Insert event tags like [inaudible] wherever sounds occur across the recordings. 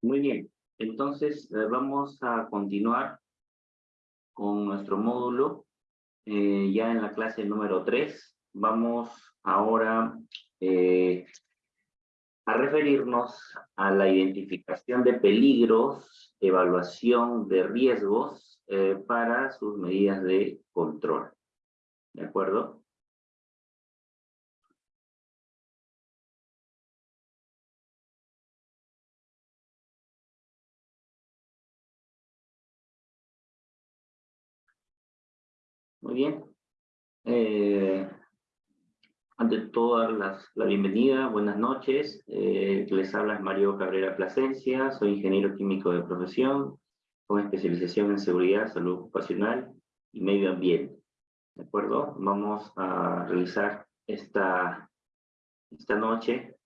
Muy bien, entonces eh, vamos a continuar con nuestro módulo eh, ya en la clase número 3. Vamos ahora eh, a referirnos a la identificación de peligros, evaluación de riesgos para sus medidas de control. ¿De acuerdo? Bien. Eh, ante todo, la bienvenida, buenas noches. Eh, les habla Mario Cabrera Plasencia, soy ingeniero químico de profesión, con especialización en seguridad, salud ocupacional y medio ambiente. ¿De acuerdo? Vamos a realizar esta, esta noche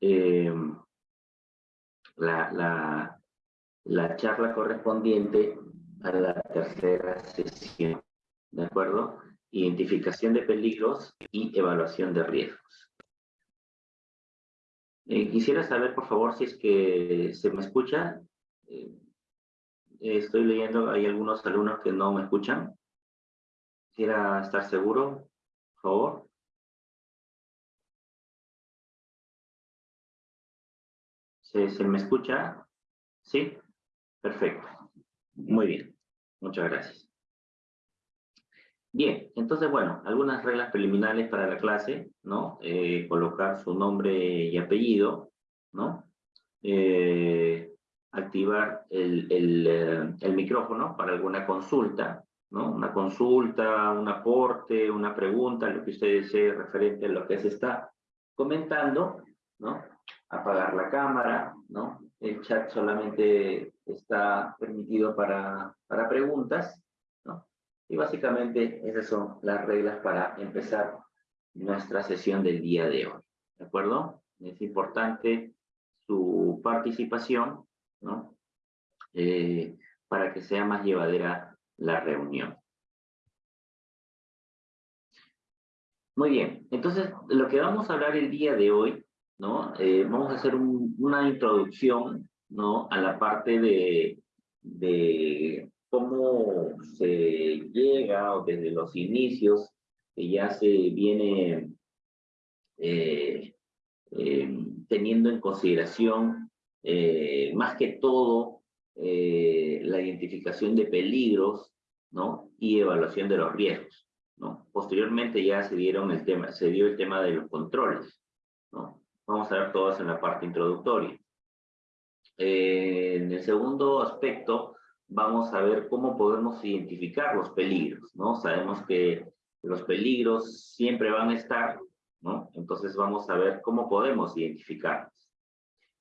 eh, la, la, la charla correspondiente a la tercera sesión. ¿De acuerdo? Identificación de peligros y evaluación de riesgos. Eh, quisiera saber, por favor, si es que se me escucha. Eh, estoy leyendo, hay algunos alumnos que no me escuchan. Quisiera estar seguro, por favor. ¿Se, ¿Se me escucha? ¿Sí? Perfecto. Muy bien. Muchas gracias. Bien, entonces, bueno, algunas reglas preliminares para la clase, ¿no? Eh, colocar su nombre y apellido, ¿no? Eh, activar el, el, eh, el, micrófono para alguna consulta, ¿no? Una consulta, un aporte, una pregunta, lo que usted desee referente a lo que se está comentando, ¿no? Apagar la cámara, ¿no? El chat solamente está permitido para, para preguntas, y básicamente esas son las reglas para empezar nuestra sesión del día de hoy. ¿De acuerdo? Es importante su participación, ¿no? Eh, para que sea más llevadera la reunión. Muy bien, entonces lo que vamos a hablar el día de hoy, ¿no? Eh, vamos a hacer una introducción, ¿no? A la parte de, de cómo se llega o desde los inicios que ya se viene eh, eh, teniendo en consideración eh, más que todo la identificación de peligros ¿no? y evaluación de los riesgos. ¿no? Posteriormente ya se, dieron el tema, se dio el tema de los controles. ¿no? Vamos a ver todo eso en la parte introductoria. en el segundo aspecto, vamos a ver cómo podemos identificar los peligros, ¿no? Sabemos que los peligros siempre van a estar, ¿no? Entonces vamos a ver cómo podemos identificarlos.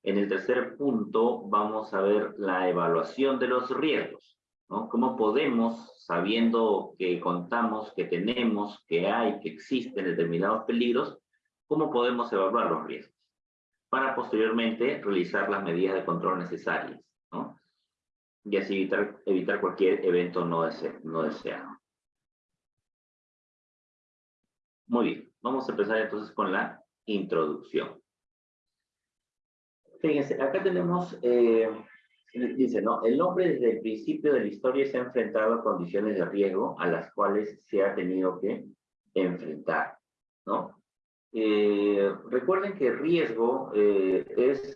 En el tercer punto vamos a ver la evaluación de los riesgos, ¿no? Cómo podemos, sabiendo que contamos, que tenemos, que hay, que existen determinados peligros, cómo podemos evaluar los riesgos para posteriormente realizar las medidas de control necesarias. Y así evitar, evitar cualquier evento no, no deseado. Muy bien, vamos a empezar entonces con la introducción. Fíjense, acá tenemos, eh, dice, ¿no? El hombre desde el principio de la historia se ha enfrentado a condiciones de riesgo a las cuales se ha tenido que enfrentar, ¿no? Eh, recuerden que riesgo eh, es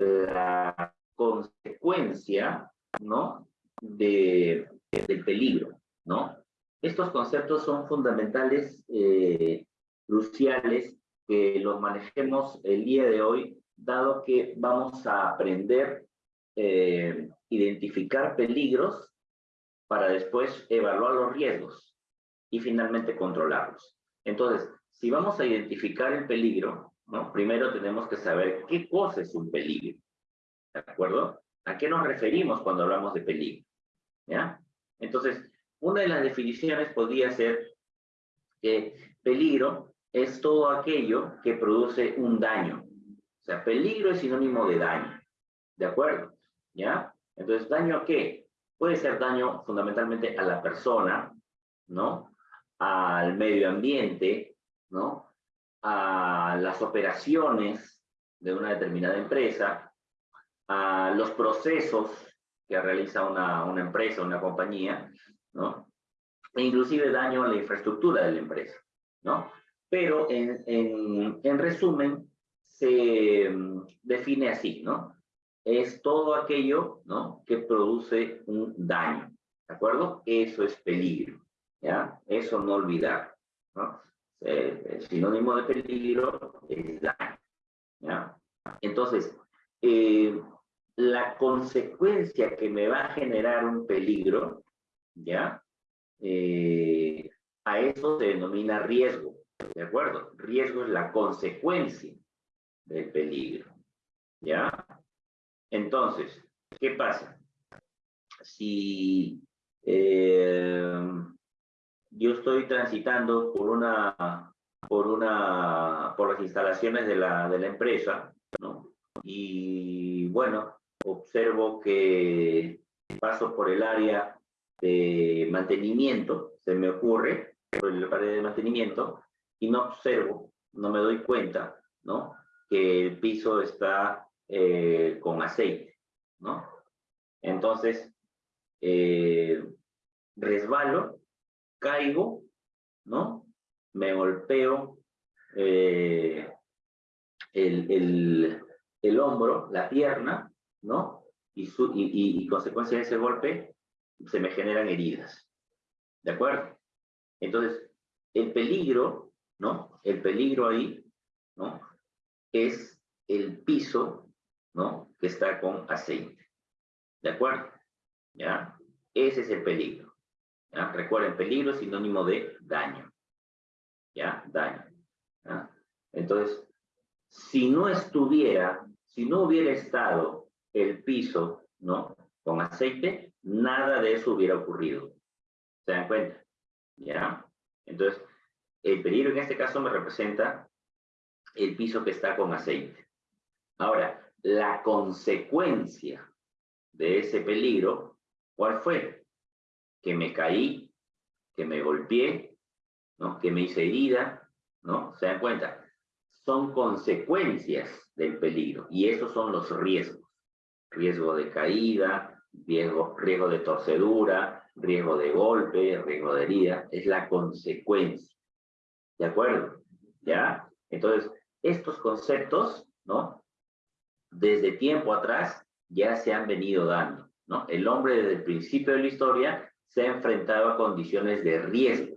la consecuencia ¿no? De, del peligro, ¿no? Estos conceptos son fundamentales, eh, cruciales, que los manejemos el día de hoy, dado que vamos a aprender eh, identificar peligros para después evaluar los riesgos y finalmente controlarlos. Entonces, si vamos a identificar el peligro, ¿no? primero tenemos que saber qué cosa es un peligro, ¿de acuerdo? ¿A qué nos referimos cuando hablamos de peligro? ¿Ya? Entonces, una de las definiciones podría ser que peligro es todo aquello que produce un daño. O sea, peligro es sinónimo de daño. ¿De acuerdo? ¿Ya? Entonces, ¿daño a qué? Puede ser daño fundamentalmente a la persona, ¿no? Al medio ambiente, ¿no? A las operaciones de una determinada empresa, a los procesos que realiza una, una empresa, una compañía, ¿no? E inclusive daño a la infraestructura de la empresa, ¿no? Pero en, en, en resumen, se mm, define así, ¿no? Es todo aquello, ¿no? Que produce un daño, ¿de acuerdo? Eso es peligro, ¿ya? Eso no olvidar, ¿no? Eh, el sinónimo de peligro es daño, ¿ya? Entonces, eh, la consecuencia que me va a generar un peligro, ¿ya? Eh, a eso se denomina riesgo, ¿de acuerdo? Riesgo es la consecuencia del peligro, ¿ya? Entonces, ¿qué pasa? Si eh, yo estoy transitando por una, por una, por las instalaciones de la, de la empresa. Y bueno, observo que paso por el área de mantenimiento, se me ocurre, por el área de mantenimiento, y no observo, no me doy cuenta, ¿no? Que el piso está eh, con aceite, ¿no? Entonces, eh, resbalo, caigo, ¿no? Me golpeo eh, el, el, el hombro, la pierna, ¿no? Y, su, y, consecuencia de ese golpe se me generan heridas. ¿De acuerdo? Entonces, el peligro, ¿no? El peligro ahí, ¿no? Es el piso, ¿no? Que está con aceite. ¿De acuerdo? ¿Ya? Ese es el peligro. ¿ya? Recuerden, peligro es sinónimo de daño. ¿Ya? Daño. ¿ya? Entonces, si no estuviera si no hubiera estado el piso, ¿no? Con aceite, nada de eso hubiera ocurrido. ¿Se dan cuenta? ¿Ya? Entonces, el peligro en este caso me representa el piso que está con aceite. Ahora, la consecuencia de ese peligro, ¿cuál fue? Que me caí, que me golpeé, ¿no? Que me hice herida, ¿no? ¿Se dan cuenta? Son consecuencias del peligro. Y esos son los riesgos. Riesgo de caída, riesgo, riesgo de torcedura, riesgo de golpe, riesgo de herida. Es la consecuencia. ¿De acuerdo? ¿Ya? Entonces, estos conceptos, ¿no? Desde tiempo atrás ya se han venido dando, ¿no? El hombre desde el principio de la historia se ha enfrentado a condiciones de riesgo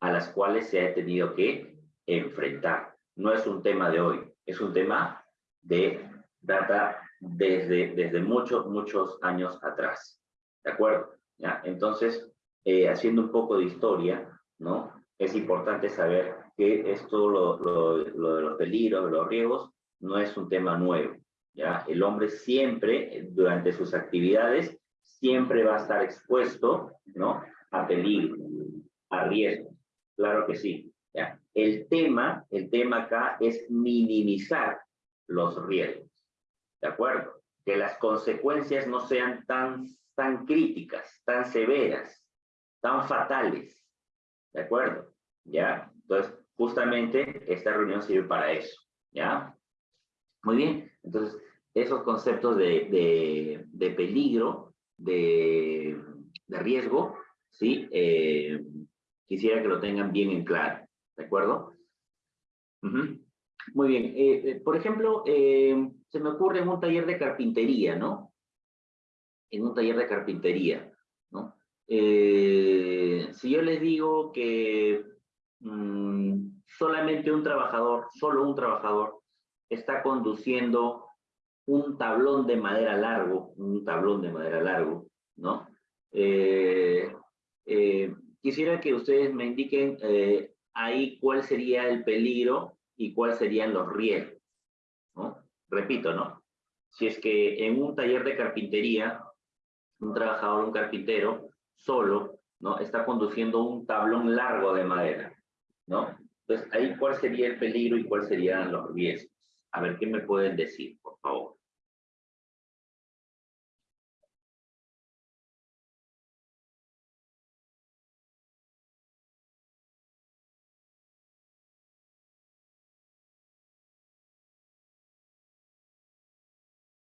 a las cuales se ha tenido que enfrentar. No es un tema de hoy, es un tema de data desde, desde muchos, muchos años atrás. ¿De acuerdo? Entonces, eh, haciendo un poco de historia, ¿no? Es importante saber que esto, lo, lo, lo de los peligros, de los riesgos, no es un tema nuevo. ¿ya? El hombre siempre, durante sus actividades, siempre va a estar expuesto, ¿no? A peligro, a riesgo. Claro que sí. ¿ya? El tema, el tema acá es minimizar los riesgos. ¿De acuerdo? Que las consecuencias no sean tan, tan críticas, tan severas, tan fatales. ¿De acuerdo? ¿Ya? Entonces, justamente esta reunión sirve para eso. ¿Ya? Muy bien. Entonces, esos conceptos de, de, peligro, de, de, riesgo, ¿sí? Eh, quisiera que lo tengan bien en claro. ¿De acuerdo? Muy bien. Eh, eh, por ejemplo, eh, se me ocurre en un taller de carpintería, ¿no? En un taller de carpintería, ¿no? si yo les digo que mm, solamente un trabajador, solo un trabajador, está conduciendo un tablón de madera largo, un tablón de madera largo, ¿no? quisiera que ustedes me indiquen ahí cuál sería el peligro y cuáles serían los riesgos. Repito, ¿no? Si es que en un taller de carpintería, un trabajador, un carpintero, solo, ¿no? Está conduciendo un tablón largo de madera, ¿no? Entonces, ahí cuál sería el peligro y cuáles serían los riesgos. A ver, ¿qué me pueden decir, por favor?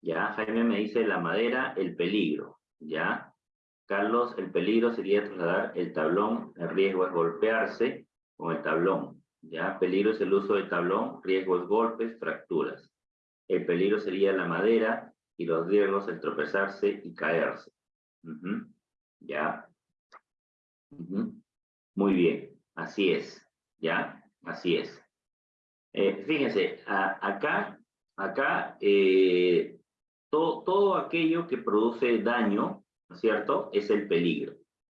Ya, Jaime me dice la madera, el peligro. Ya, Carlos, el peligro sería trasladar el tablón, el riesgo es golpearse con el tablón. Ya, peligro es el uso del tablón, riesgo es golpes, fracturas. El peligro sería la madera y los riesgos el tropezarse y caerse. Ya. Muy bien, así es. ¿Ya? Así es. Eh, fíjense, acá, acá, eh, todo, todo aquello que produce daño, ¿no es cierto? Es el peligro,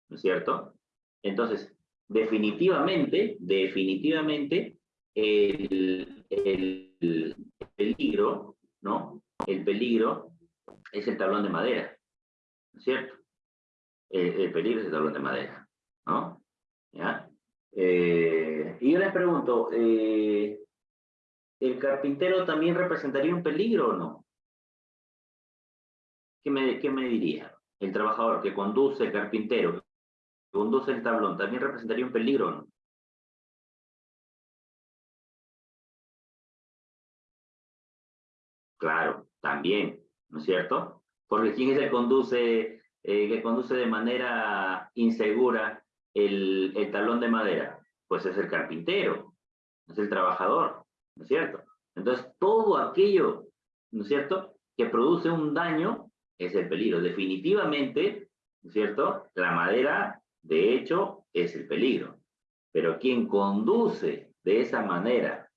¿no es cierto? Entonces, definitivamente, definitivamente, el, el, peligro, ¿no? El peligro es el tablón de madera, ¿no es cierto? El, peligro es el tablón de madera, ¿no? ¿Ya? Eh, y yo les pregunto, eh, ¿el carpintero también representaría un peligro o no? ¿Qué me, diría? El trabajador que conduce, el carpintero, que conduce el tablón, ¿también representaría un peligro no? Claro, también, ¿no es cierto? Porque ¿quién es el conduce, eh, que conduce de manera insegura el, el talón de madera? Pues es el carpintero, es el trabajador, ¿no es cierto? Entonces, todo aquello, ¿no es cierto?, que produce un daño es el peligro. Definitivamente, ¿no es cierto?, la madera, de hecho, es el peligro. Pero quien conduce de esa manera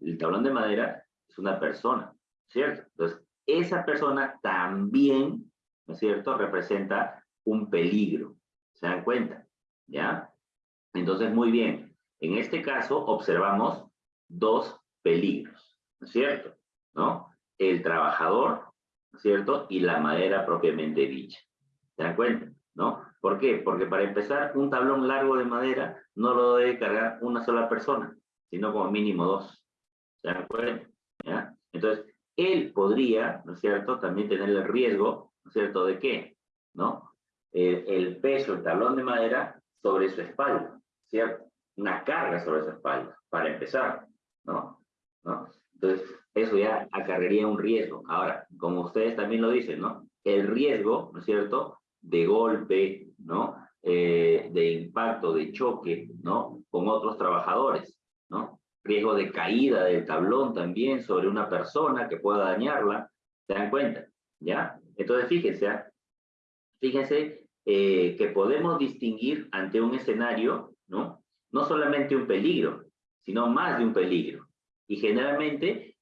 el tablón de madera es una persona, ¿cierto? Entonces, esa persona también, ¿no es cierto?, representa un peligro. ¿Se dan cuenta? ¿Ya? Entonces, muy bien. En este caso, observamos dos peligros, ¿no es cierto? ¿No? El trabajador, ¿no es cierto? Y la madera propiamente dicha. ¿Se dan cuenta? ¿No? ¿Por qué? Porque para empezar, un tablón largo de madera no lo debe cargar una sola persona, sino como mínimo dos. ¿Se dan cuenta? ¿Ya? Entonces, él podría, ¿no es cierto?, también tener el riesgo, ¿no es cierto?, de qué, ¿no? Eh, el peso, el tablón de madera sobre su espalda, ¿cierto? Una carga sobre su espalda, para empezar, ¿no? ¿No? Entonces, eso ya acarrearía un riesgo. Ahora, como ustedes también lo dicen, ¿no? El riesgo, ¿no es cierto?, de golpe, ¿no? Eh, de impacto, de choque, ¿no? Con otros trabajadores, ¿no? riesgo de caída del tablón también sobre una persona que pueda dañarla, ¿se dan cuenta? ¿Ya? Entonces, fíjense, ¿ah? fíjense eh, que podemos distinguir ante un escenario, ¿no? No solamente un peligro, sino más de un peligro. Y generalmente,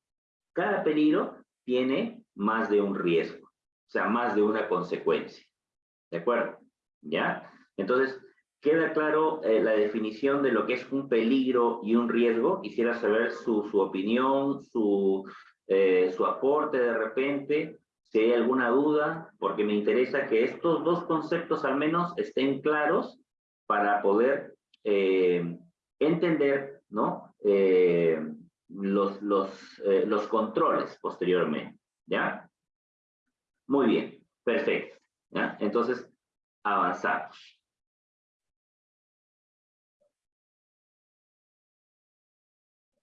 cada peligro tiene más de un riesgo, o sea, más de una consecuencia. ¿De acuerdo? ¿Ya? Entonces, ¿Queda claro eh, la definición de lo que es un peligro y un riesgo? Quisiera saber su, su opinión, su, eh, su aporte de repente, si hay alguna duda, porque me interesa que estos dos conceptos al menos estén claros para poder eh, entender ¿no? Los, los, los controles posteriormente. ¿Ya? Muy bien, perfecto. ¿ya? Entonces, avanzamos.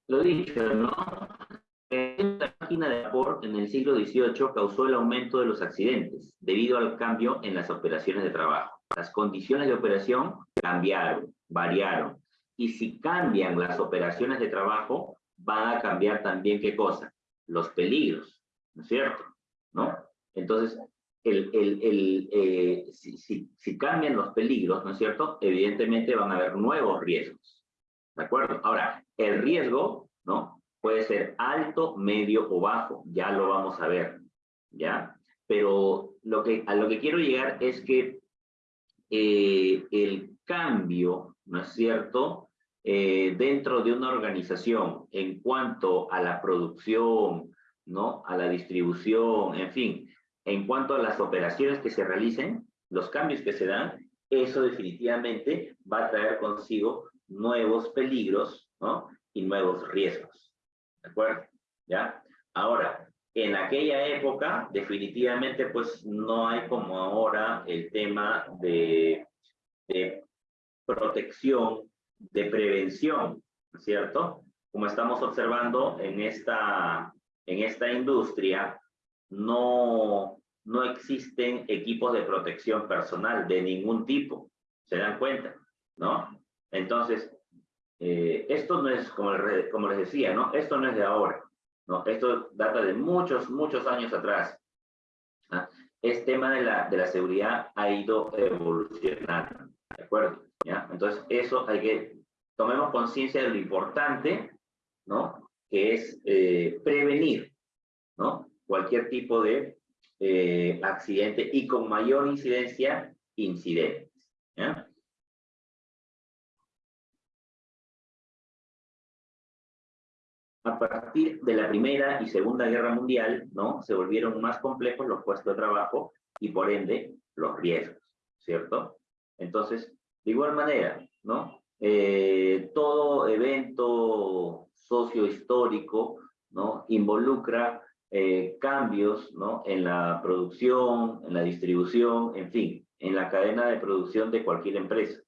Lo dicho, ¿no? La máquina de vapor en el siglo XVIII causó el aumento de los accidentes debido al cambio en las operaciones de trabajo. Las condiciones de operación cambiaron, variaron. Y si cambian las operaciones de trabajo, van a cambiar también qué cosa? Los peligros, ¿no es cierto? ¿No? Entonces, el, el, el, eh, si, si, cambian los peligros, ¿no es cierto? Evidentemente van a haber nuevos riesgos. ¿De acuerdo? Ahora, el riesgo, ¿no? Puede ser alto, medio o bajo, ya lo vamos a ver, ¿ya? Pero lo que, a lo que quiero llegar es que eh, el cambio, ¿no es cierto?, eh, dentro de una organización en cuanto a la producción, ¿no?, a la distribución, en fin, en cuanto a las operaciones que se realicen, los cambios que se dan, eso definitivamente va a traer consigo nuevos peligros, ¿no? Y nuevos riesgos. ¿De acuerdo? ¿Ya? Ahora, en aquella época, definitivamente, pues no hay como ahora el tema de, de protección, de prevención, ¿cierto? Como estamos observando en esta, en esta industria, no, no existen equipos de protección personal de ningún tipo. ¿Se dan cuenta? ¿No? Entonces, eh, esto no es, como, como les decía, ¿no? Esto no es de ahora. ¿no? Esto data de muchos, muchos años atrás. ¿ah? Este tema de la, de la seguridad ha ido evolucionando. ¿De acuerdo? Entonces, eso hay que, tomemos conciencia de lo importante, ¿no? Que es eh, prevenir, ¿no? Cualquier tipo de eh, accidente y con mayor incidencia, incidentes. ¿ya? a partir de la Primera y Segunda Guerra Mundial, ¿no? Se volvieron más complejos los puestos de trabajo y por ende los riesgos, ¿cierto? Entonces, de igual manera, ¿no? Eh, todo evento sociohistórico, ¿no? Involucra eh, cambios, ¿no? En la producción, en la distribución, en fin, en la cadena de producción de cualquier empresa.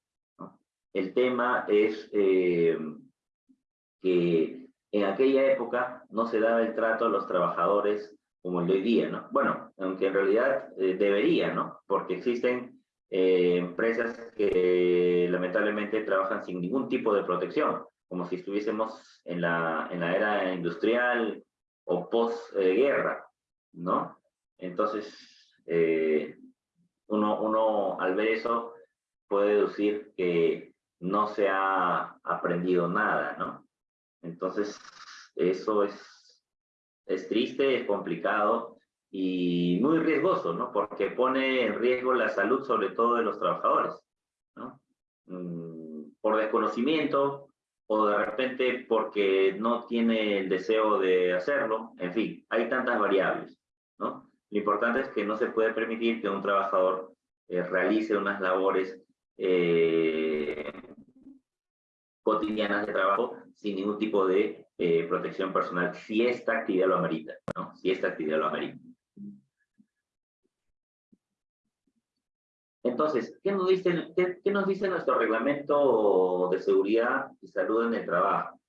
El tema es eh, que en aquella época no se daba el trato a los trabajadores como el de hoy día, ¿no? Bueno, aunque en realidad debería, ¿no? Porque existen eh, empresas que lamentablemente trabajan sin ningún tipo de protección, como si estuviésemos en la, en la era industrial o post-guerra, ¿no? Entonces, eh, uno, uno al ver eso puede deducir que no se ha aprendido nada, ¿no? Entonces, eso es, es triste, es complicado y muy riesgoso, ¿no? Porque pone en riesgo la salud, sobre todo de los trabajadores, ¿no? Mm, por desconocimiento o de repente porque no tiene el deseo de hacerlo, en fin, hay tantas variables, ¿no? Lo importante es que no se puede permitir que un trabajador eh, realice unas labores eh, cotidianas de trabajo sin ningún tipo de eh, protección personal, si esta actividad lo amerita, ¿no? Si esta actividad lo amerita. Entonces, ¿qué nos, dice, nuestro reglamento de seguridad y salud en el trabajo?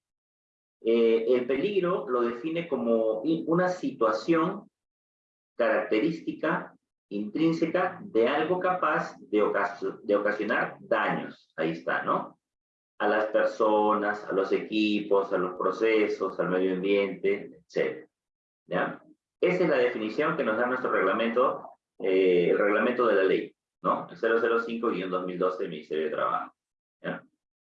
Eh, el peligro lo define como una situación característica intrínseca de algo capaz de, ocasionar daños. Ahí está, ¿no? a las personas, a los equipos, a los procesos, al medio ambiente, etc. Esa es la definición que nos da nuestro reglamento, eh, el reglamento de la ley, ¿no? El 005-2012 del Ministerio de Trabajo. ¿ya?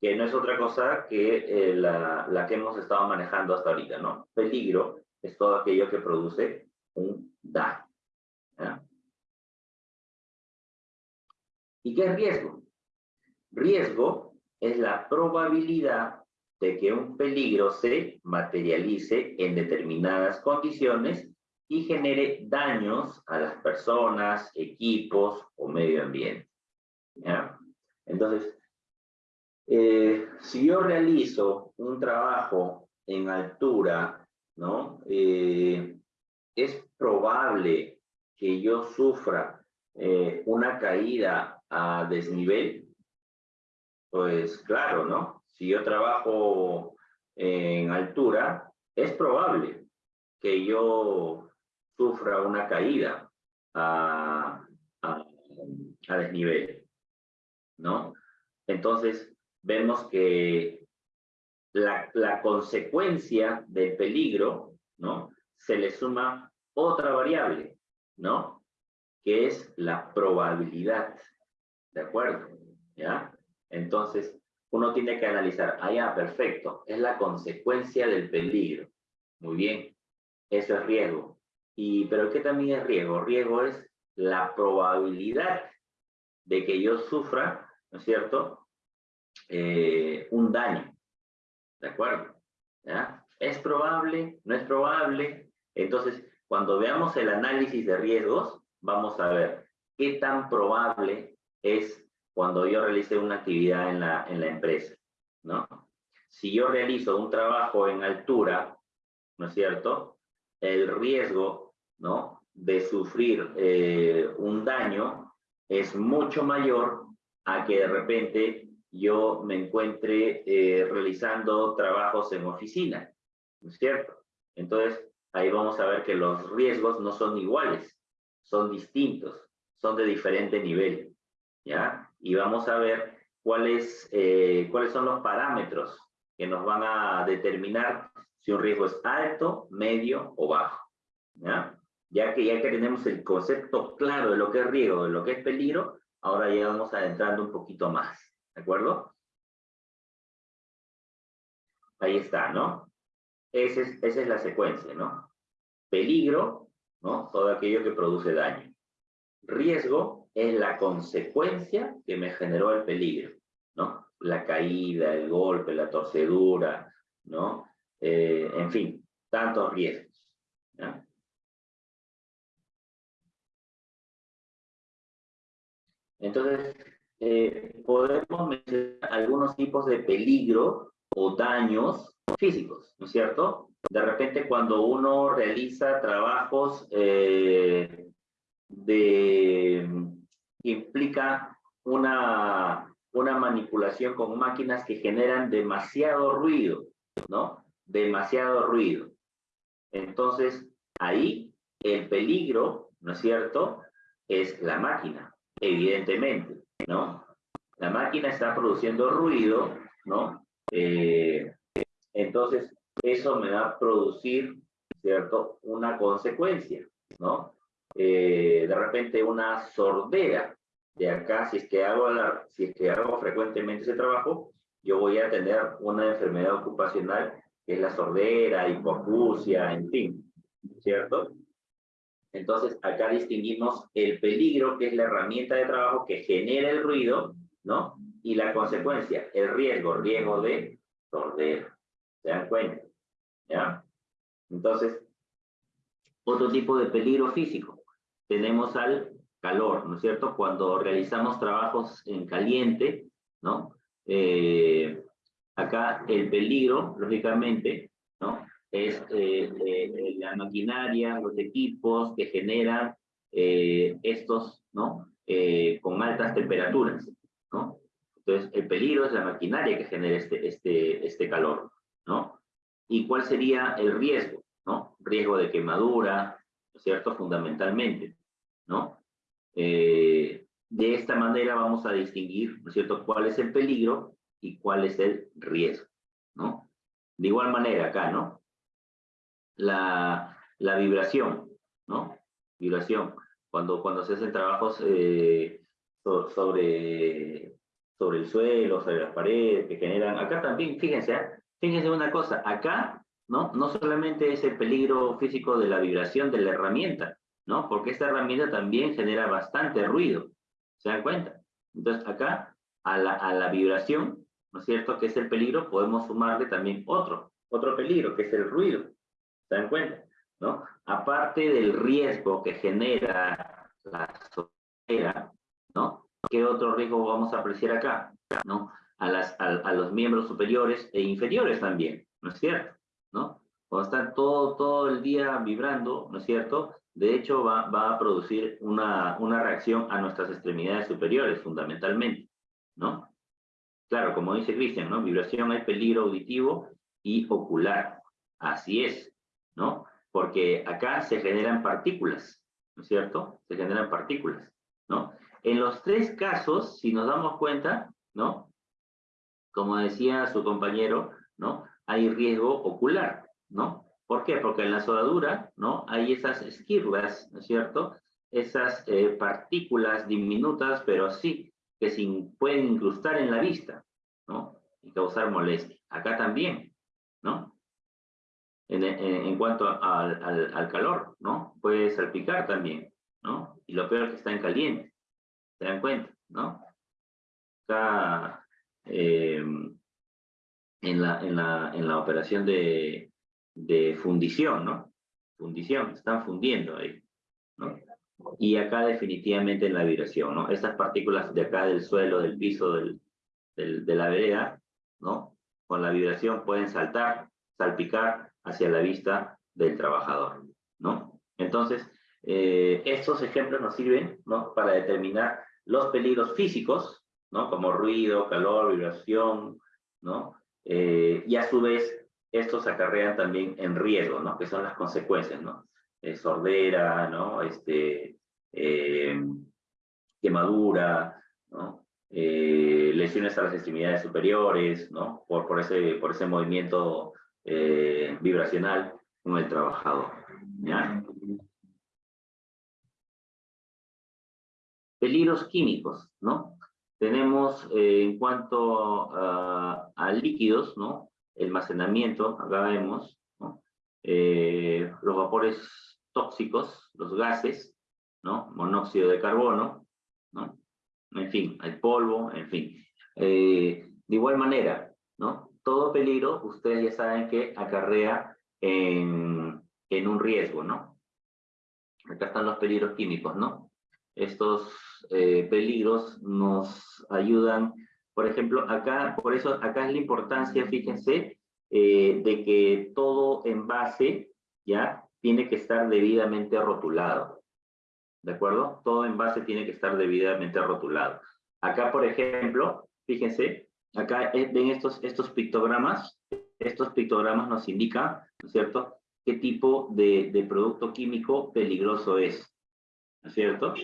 Que no es otra cosa que eh, la, la, que hemos estado manejando hasta ahorita, ¿no? Peligro es todo aquello que produce un daño. ¿Y qué es riesgo? Riesgo es la probabilidad de que un peligro se materialice en determinadas condiciones y genere daños a las personas, equipos o medio ambiente. Entonces, eh, si yo realizo un trabajo en altura, ¿no? Eh, es probable que yo sufra eh, una caída a desnivel pues claro, ¿no? Si yo trabajo en altura, es probable que yo sufra una caída a, desnivel, ¿no? Entonces, vemos que la, la, consecuencia del peligro, ¿no? Se le suma otra variable, ¿no? Que es la probabilidad, ¿de acuerdo? ¿Ya? Entonces, uno tiene que analizar, ah, ya, perfecto, es la consecuencia del peligro. Muy bien, eso es riesgo. Y, pero ¿qué también es riesgo? Riesgo es la probabilidad de que yo sufra, ¿no es cierto?, eh, un daño. ¿De acuerdo? ¿Es probable? ¿No es probable? Entonces, cuando veamos el análisis de riesgos, vamos a ver qué tan probable es cuando yo realicé una actividad en la, en la empresa, ¿no? Si yo realizo un trabajo en altura, ¿no es cierto? El riesgo, ¿no? De sufrir eh, un daño es mucho mayor a que de repente yo me encuentre eh, realizando trabajos en oficina, ¿no es cierto? Entonces, ahí vamos a ver que los riesgos no son iguales, son distintos, son de diferente nivel, ¿ya? Y vamos a ver cuáles, eh, cuáles son los parámetros que nos van a determinar si un riesgo es alto, medio o bajo, ¿ya? Ya que, ya que tenemos el concepto claro de lo que es riesgo, de lo que es peligro, ahora ya vamos adentrando un poquito más, ¿de acuerdo? Ahí está, ¿no? Esa es, esa es la secuencia, ¿no? Peligro, ¿no? Todo aquello que produce daño. Riesgo es la consecuencia que me generó el peligro, ¿no? La caída, el golpe, la torcedura, ¿no? Eh, en fin, tantos riesgos. Entonces, eh, podemos mencionar algunos tipos de peligro o daños físicos, ¿no es cierto? De repente cuando uno realiza trabajos eh, de, implica una, una manipulación con máquinas que generan demasiado ruido, ¿no? Demasiado ruido. Entonces, ahí el peligro, ¿no es cierto?, es la máquina, evidentemente, ¿no? La máquina está produciendo ruido, ¿no? Eh, entonces, eso me va a producir, ¿cierto? Una consecuencia, ¿no? Eh, de repente una sordera. De acá, si es, que hago si es que hago frecuentemente ese trabajo, yo voy a tener una enfermedad ocupacional es la sordera, hipoacusia, en fin, ¿cierto? Entonces, acá distinguimos el peligro, que es la herramienta de trabajo que genera el ruido, ¿no? Y la consecuencia, el riesgo, riesgo de sordera. ¿Se dan cuenta? ¿Ya? Entonces, otro tipo de peligro físico. Tenemos al calor, ¿no es cierto? Cuando realizamos trabajos en caliente, ¿no? Eh, acá el peligro, lógicamente, ¿no? es eh, eh, la maquinaria, los equipos que generan eh, estos, ¿no? con altas temperaturas, ¿no? Entonces, el peligro es la maquinaria que genera este, este, este calor, ¿no? ¿Y cuál sería el riesgo, ¿no? Riesgo de quemadura, ¿no cierto? Fundamentalmente, ¿no? de esta manera vamos a distinguir, ¿no es cierto?, cuál es el peligro y cuál es el riesgo, ¿no? De igual manera acá, ¿no? la, la vibración, ¿no? Vibración. Cuando, cuando se hacen trabajos eh, sobre, sobre el suelo, sobre las paredes, que generan... Acá también, fíjense, ¿eh? fíjense una cosa, acá, ¿no? No solamente es el peligro físico de la vibración de la herramienta, ¿no? Porque esta herramienta también genera bastante ruido, ¿se dan cuenta? Entonces acá, a la, a la vibración, ¿no es cierto?, que es el peligro, podemos sumarle también otro, otro peligro, que es el ruido. ¿Se dan cuenta? ¿No? Aparte del riesgo que genera la sociedad, ¿no? ¿Qué otro riesgo vamos a apreciar acá? ¿No? A, las, a, los miembros superiores e inferiores también, ¿no es cierto? ¿No? Cuando están todo, todo el día vibrando, ¿no es cierto? De hecho, va, va a producir una, una reacción a nuestras extremidades superiores, fundamentalmente, ¿no? Claro, como dice Cristian, ¿no? Vibración hay peligro auditivo y ocular. Así es. ¿no? Porque acá se generan partículas, ¿no es cierto? Se generan partículas, ¿no? En los tres casos, si nos damos cuenta, ¿no? Como decía su compañero, ¿no? Hay riesgo ocular, ¿no? ¿Por qué? Porque en la soldadura, ¿no? Hay esas esquirlas, ¿no es cierto? Esas eh, partículas diminutas, pero sí, que pueden incrustar en la vista, ¿no? Y causar molestia. Acá también, ¿no? en, cuanto al, al, calor, ¿no? Puede salpicar también, ¿no? Y lo peor es que está en caliente, ¿se dan cuenta, no? Está eh, en, la, en, la, en la operación de, de fundición, ¿no? Fundición, están fundiendo ahí. Y acá definitivamente en la vibración, ¿no? Estas partículas de acá del suelo, del piso, del, de la vereda, ¿no? Con la vibración pueden saltar, salpicar hacia la vista del trabajador, ¿no? Entonces, eh, estos ejemplos nos sirven, ¿no? Para determinar los peligros físicos, ¿no? Como ruido, calor, vibración, ¿no? Eh, y a su vez, estos acarrean también en riesgo, ¿no? Que son las consecuencias, ¿no? Eh, sordera, ¿no? Este, eh, quemadura, ¿no? Eh, lesiones a las extremidades superiores, ¿no? Por, por, ese, por ese movimiento vibracional con el trabajador. Peligros químicos, ¿no? Tenemos en cuanto a, líquidos, ¿no? el almacenamiento, acá vemos. Eh, los vapores tóxicos, los gases, ¿no? monóxido de carbono, ¿no? en fin, el polvo, en fin. Eh, de igual manera, ¿no? todo peligro, ustedes ya saben que acarrea en, en un riesgo, ¿no? Acá están los peligros químicos, ¿no? Estos eh, peligros nos ayudan por ejemplo, acá, por eso, acá es la importancia, fíjense, eh, de que todo envase, ¿ya? Tiene que estar debidamente rotulado. ¿De acuerdo? Todo envase tiene que estar debidamente rotulado. Acá, por ejemplo, fíjense, acá eh, ven estos, estos pictogramas. Estos pictogramas nos indican, ¿no es cierto?, qué tipo de, de producto químico peligroso es. ¿No es cierto?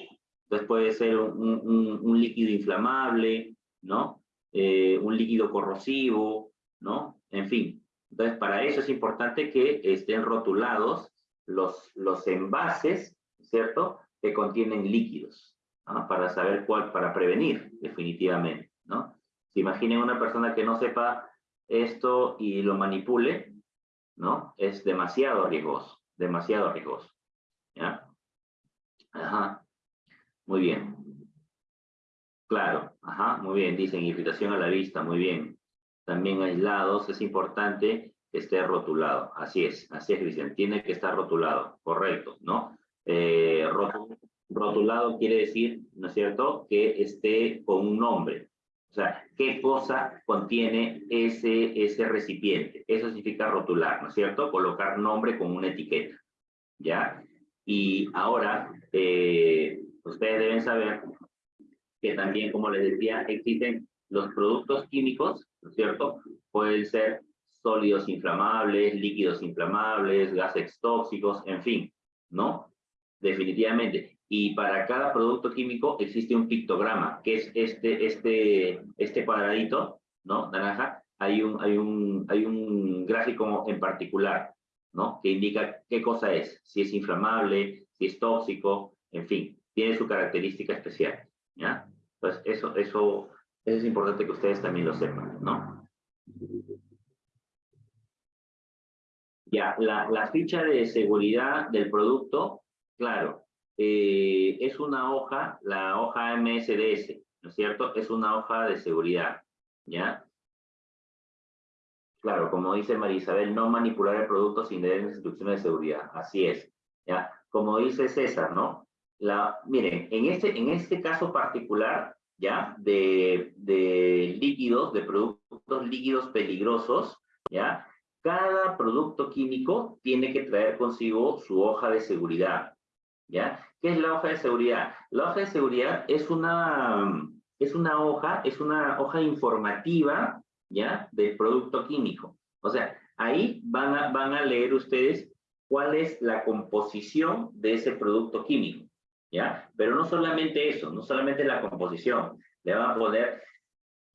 Entonces puede ser un, un, un líquido inflamable, ¿no? Eh, un líquido corrosivo, ¿no? En fin. Entonces, para eso es importante que estén rotulados los, los envases, ¿cierto? Que contienen líquidos. Para saber cuál, para prevenir, definitivamente, ¿no? Se imaginen una persona que no sepa esto y lo manipule, ¿no? Es demasiado riesgoso, demasiado riesgoso, ¿ya? Ajá. Muy bien. Claro, ajá, muy bien, dicen irritación a la vista, muy bien. También aislados, es importante esté rotulado. Así es, así es, Cristian, tiene que estar rotulado, correcto, ¿no? Eh, rotulado quiere decir, ¿no es cierto?, que esté con un nombre. O sea, ¿qué cosa contiene ese, ese recipiente? Eso significa rotular, ¿no es cierto? Colocar nombre con una etiqueta, ¿ya? Y ahora, eh, ustedes deben saber que también, como les decía, existen los productos químicos, ¿no es cierto? Pueden ser sólidos inflamables, líquidos inflamables, gases tóxicos, en fin, ¿no? Definitivamente. Y para cada producto químico existe un pictograma, que es este, este, este cuadradito, ¿no? Naranja. Hay un, hay, un, hay un gráfico en particular, ¿no? Que indica qué cosa es, si es inflamable, si es tóxico, en fin, tiene su característica especial. ¿ya? Pues eso, eso, es importante que ustedes también lo sepan, ¿no? Ya, la, ficha de seguridad del producto, claro, eh, es una hoja, la hoja MSDS, ¿no es cierto? Es una hoja de seguridad, ¿ya? Claro, como dice María Isabel, no manipular el producto sin leer instrucciones de seguridad, así es, ¿ya? Como dice César, ¿no? La, miren, en este, en este caso particular, ¿ya? De, de líquidos, de productos líquidos peligrosos, ¿ya? Cada producto químico tiene que traer consigo su hoja de seguridad, ¿ya? ¿Qué es la hoja de seguridad? La hoja de seguridad es una, es una hoja, es una hoja informativa, ¿ya? Del producto químico. O sea, ahí van a, van a leer ustedes cuál es la composición de ese producto químico. ¿ya? Pero no solamente eso, no solamente la composición, le van a poner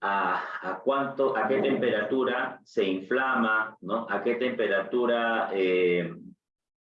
a, cuánto, a qué temperatura se inflama, ¿no? A qué temperatura eh,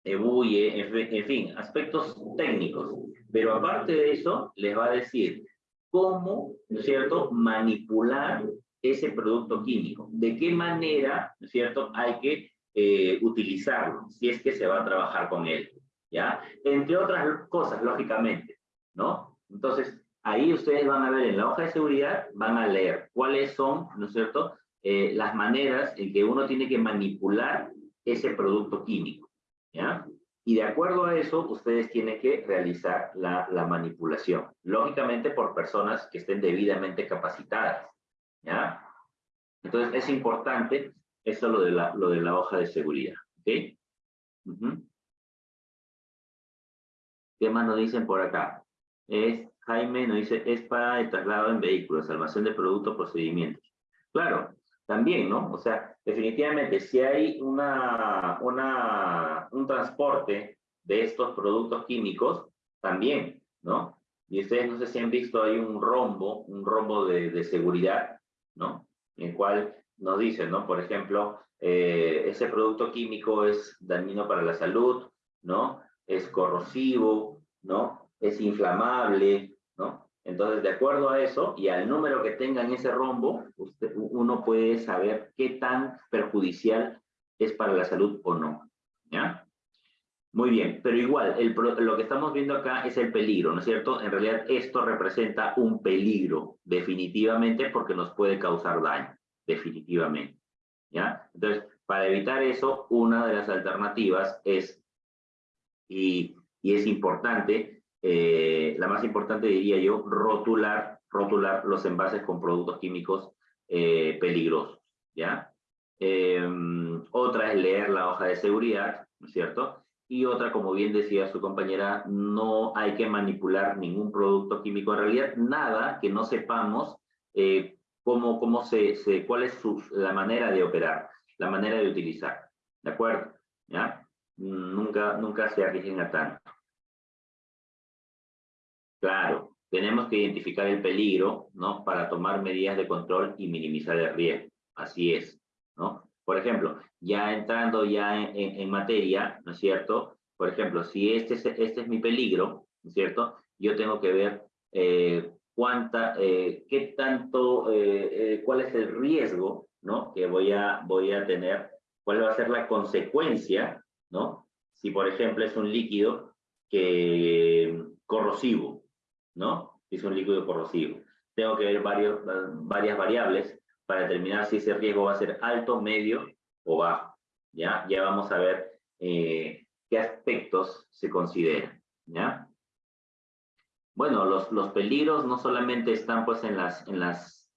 ebulle, en, fin, aspectos técnicos. Pero aparte de eso, les va a decir cómo, ¿no es cierto?, manipular ese producto químico. De qué manera, ¿no es cierto?, hay que eh, utilizarlo, si es que se va a trabajar con él. ¿ya? Entre otras cosas, lógicamente, ¿no? Entonces, ahí ustedes van a ver en la hoja de seguridad, van a leer cuáles son, ¿no es cierto?, eh, las maneras en que uno tiene que manipular ese producto químico, ¿ya? Y de acuerdo a eso, ustedes tienen que realizar la, la manipulación, lógicamente por personas que estén debidamente capacitadas, ¿ya? Entonces, es importante eso lo de la, lo de la hoja de seguridad, ¿ok? ¿Qué más nos dicen por acá? Es, Jaime nos dice, es para el traslado en vehículos, salvación de productos, procedimientos. Claro, también, ¿no? O sea, definitivamente, si hay una, una, un transporte de estos productos químicos, también, ¿no? Y ustedes no sé si han visto ahí un rombo, un rombo de, de seguridad, ¿no? En el cual nos dicen, ¿no? Por ejemplo, eh, ese producto químico es dañino para la salud, ¿no? Es corrosivo, ¿no? Es inflamable. Entonces, de acuerdo a eso y al número que tenga en ese rombo, usted, uno puede saber qué tan perjudicial es para la salud o no. Muy bien, pero igual, lo que estamos viendo acá es el peligro, ¿no es cierto? En realidad esto representa un peligro, definitivamente, porque nos puede causar daño, definitivamente. Entonces, para evitar eso, una de las alternativas es, y es importante, eh, la más importante diría yo, rotular, rotular los envases con productos químicos eh, peligrosos, ¿ya? Em, otra es leer la hoja de seguridad, ¿no es cierto? y otra, como bien decía su compañera, no hay que manipular ningún producto químico. En realidad, nada que no sepamos eh, cómo, cómo se, cuál es la manera de operar, la manera de utilizar. ¿De acuerdo? ¿Ya? Nunca, nunca se arriesguen a tanto. Claro, tenemos que identificar el peligro, ¿no? Para tomar medidas de control y minimizar el riesgo. Así es, ¿no? Por ejemplo, ya entrando ya en, materia, ¿no es cierto? Por ejemplo, si este es, este es mi peligro, ¿no es cierto? Yo tengo que ver eh, cuánta, eh, qué tanto, eh, cuál es el riesgo, ¿no? Que voy a, voy a tener, cuál va a ser la consecuencia, ¿no? Si, por ejemplo, es un líquido que corrosivo, ¿no? Es un líquido corrosivo. Tengo que ver varios, varias variables para determinar si ese riesgo va a ser alto, medio o bajo. ¿ya? Ya vamos a ver eh, qué aspectos se consideran. ¿ya? Bueno, los, los peligros no solamente están pues en las, en, las,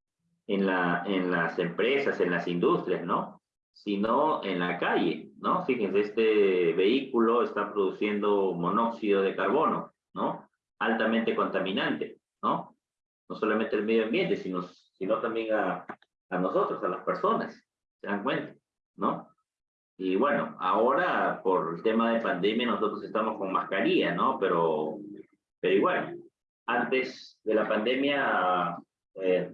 en, la, en las empresas, en las industrias, ¿no? Sino en la calle, ¿no? Fíjense, este vehículo está produciendo monóxido de carbono, ¿no? Altamente contaminante, ¿no? No solamente el medio ambiente, sino, sino también a, a nosotros, a las personas, ¿se dan cuenta? ¿No? Y bueno, ahora por el tema de pandemia nosotros estamos con mascarilla, ¿no? Pero, pero igual, antes de la pandemia eh,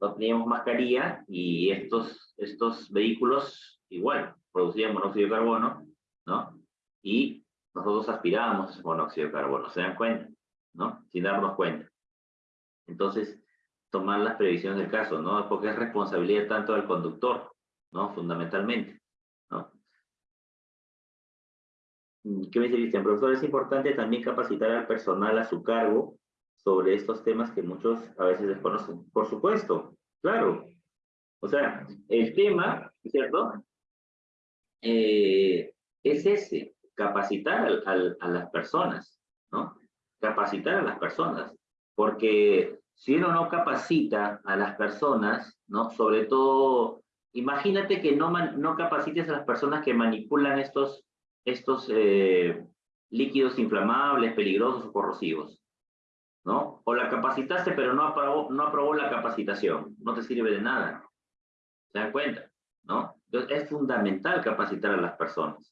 no teníamos mascarilla y estos, estos vehículos igual producían monóxido de carbono, ¿no? Y nosotros aspirábamos monóxido de carbono, ¿se dan cuenta? ¿No? Sin darnos cuenta. Entonces, tomar las previsiones del caso, ¿no? Porque es responsabilidad tanto del conductor, ¿no? Fundamentalmente, ¿Qué me dice? Profesor, es importante también capacitar al personal a su cargo sobre estos temas que muchos a veces desconocen. Por supuesto, claro. O sea, el tema, ¿cierto? Eh, es ese, capacitar a las personas, ¿no? Capacitar a las personas, porque si uno no capacita a las personas, ¿no? Sobre todo, imagínate que no, no capacites a las personas que manipulan estos, estos eh, líquidos inflamables, peligrosos o corrosivos, ¿no? O la capacitaste pero no aprobó, no aprobó la capacitación, no te sirve de nada. ¿Se dan cuenta? ¿No? Entonces es fundamental capacitar a las personas.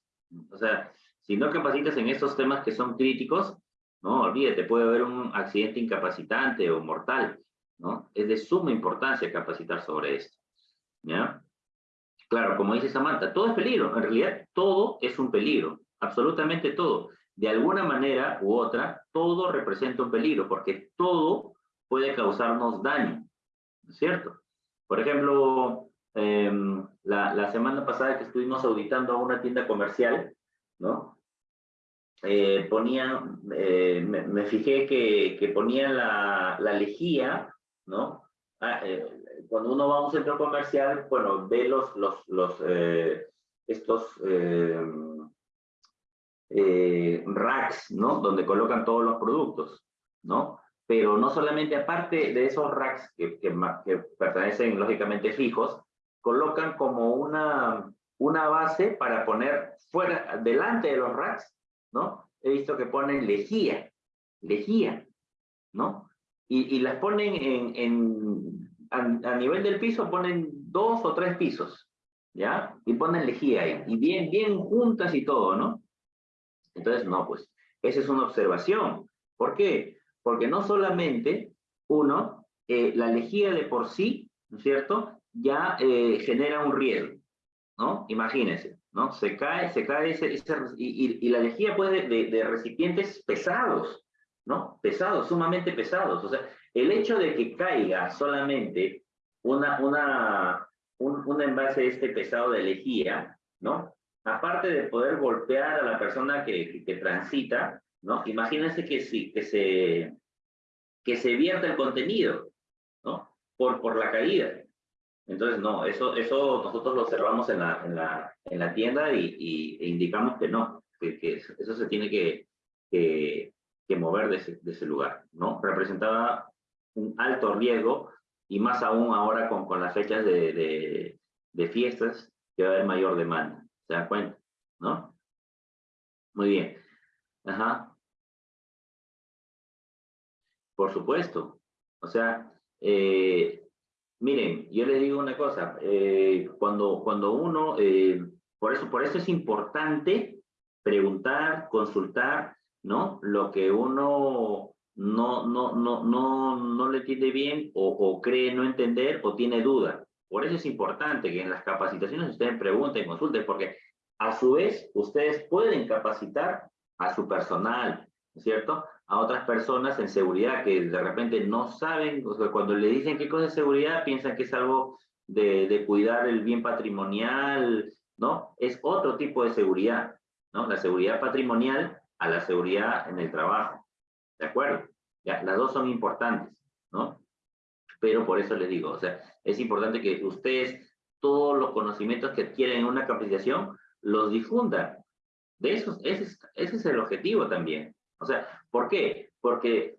O sea, si no capacitas en estos temas que son críticos, no, olvídate, puede haber un accidente incapacitante o mortal, ¿no? Es de suma importancia capacitar sobre esto, ¿ya? Claro, como dice Samantha, todo es peligro, en realidad todo es un peligro, absolutamente todo. De alguna manera u otra, todo representa un peligro, porque todo puede causarnos daño, ¿no es cierto? Por ejemplo, em, la, la semana pasada que estuvimos auditando a una tienda comercial, ¿no? Eh, ponían, eh, me, fijé que, que ponían la, la lejía, ¿no? Ah, eh, cuando uno va a un centro comercial, bueno, ve los, los, los eh, estos racks, ¿no? Donde colocan todos los productos, ¿no? Pero no solamente aparte de esos racks que, que, que pertenecen lógicamente fijos, colocan como una, una base para poner fuera, delante de los racks, ¿no? He visto que ponen lejía, lejía, ¿no? Y, las ponen en, en, a, nivel del piso ponen dos o tres pisos, ¿ya? Y ponen lejía ahí, y bien, bien juntas y todo, ¿no? Entonces, no, pues, esa es una observación. ¿Por qué? Porque no solamente, uno, eh, la lejía de por sí, ¿no es cierto?, ya eh, genera un riesgo, ¿no? Imagínense, ¿no? Se cae, se cae ese, y, la lejía puede de, de recipientes pesados, ¿no? Pesados, sumamente pesados. O sea, el hecho de que caiga solamente una, una, un, un envase este pesado de lejía, ¿no? Aparte de poder golpear a la persona que, que, transita, ¿no? Imagínense que, sí, que, se, que se vierta el contenido, ¿no? Por, por la caída. Entonces, no, eso, eso nosotros lo observamos en la, en la, en la tienda y, y e indicamos que no, que, eso se tiene que, que, mover de ese, de ese, lugar, ¿no? Representaba un alto riesgo y más aún ahora con, con las fechas de, de, de fiestas que va a haber mayor demanda, ¿se dan cuenta? ¿No? Muy bien. Ajá. Por supuesto. O sea, eh, miren, yo les digo una cosa, eh, cuando, cuando uno, eh, por, eso, por eso es importante preguntar, consultar, ¿no? Lo que uno no, no, no, no, no le entiende bien o, cree no entender o tiene duda. Por eso es importante que en las capacitaciones ustedes pregunten, consulten, porque a su vez ustedes pueden capacitar a su personal, ¿cierto? A otras personas en seguridad que de repente no saben, o sea, cuando le dicen qué cosa es seguridad, piensan que es algo de, de cuidar el bien patrimonial, ¿no? Es otro tipo de seguridad, ¿no? La seguridad patrimonial a la seguridad en el trabajo. ¿De acuerdo? Ya, las dos son importantes, ¿no? Pero por eso les digo, o sea, es importante que ustedes todos los conocimientos que adquieren en una capacitación los difundan. De eso, ese es, ese es el objetivo también. O sea, ¿por qué? Porque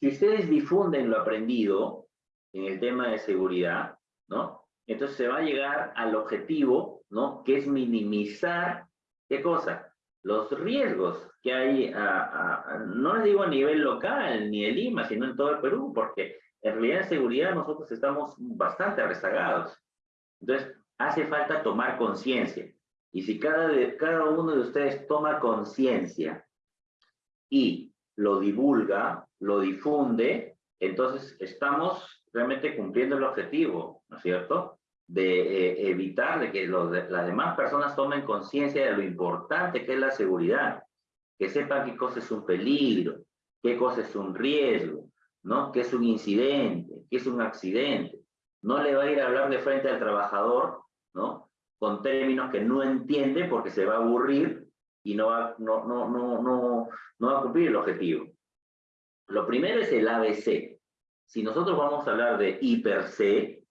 si ustedes difunden lo aprendido en el tema de seguridad, ¿no? Entonces se va a llegar al objetivo, ¿no? Que es minimizar, ¿qué cosa? los riesgos que hay, no les digo a nivel local ni de Lima, sino en todo el Perú, porque en realidad en seguridad nosotros estamos bastante rezagados. Entonces, hace falta tomar conciencia. Y si cada, cada uno de ustedes toma conciencia y lo divulga, lo difunde, entonces estamos realmente cumpliendo el objetivo, ¿no es cierto? de eh, evitar que las demás personas tomen conciencia de lo importante que es la seguridad, que sepan qué cosa es un peligro, qué cosa es un riesgo, ¿no? qué es un incidente, qué es un accidente. No le va a ir a hablar de frente al trabajador, ¿no? Con términos que no entiende porque se va a aburrir y no va, no, no, no, no, no va a cumplir el objetivo. Lo primero es el ABC. Si nosotros vamos a hablar de hiper C,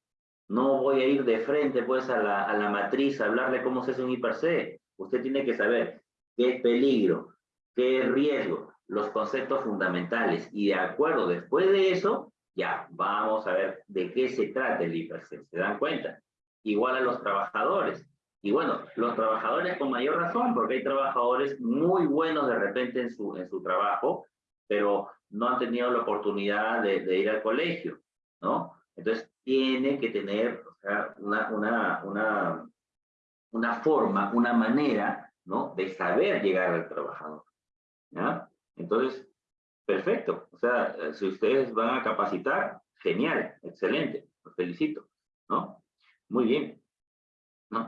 no voy a ir de frente pues a la, a la matriz a hablarle cómo se hace un hiper C. Usted tiene que saber qué es peligro, qué es riesgo, los conceptos fundamentales. Y de acuerdo, después de eso, ya vamos a ver de qué se trata el hiper C. ¿Se dan cuenta? Igual a los trabajadores. Y bueno, los trabajadores con mayor razón, porque hay trabajadores muy buenos de repente en su, en su trabajo, pero no han tenido la oportunidad de, ir al colegio, ¿no? Entonces, tiene que tener una, una, una, una forma, una manera, ¿no? De saber llegar al trabajador, ¿ya? Entonces, perfecto. O sea, si ustedes van a capacitar, genial, excelente, los felicito, ¿no? Muy bien.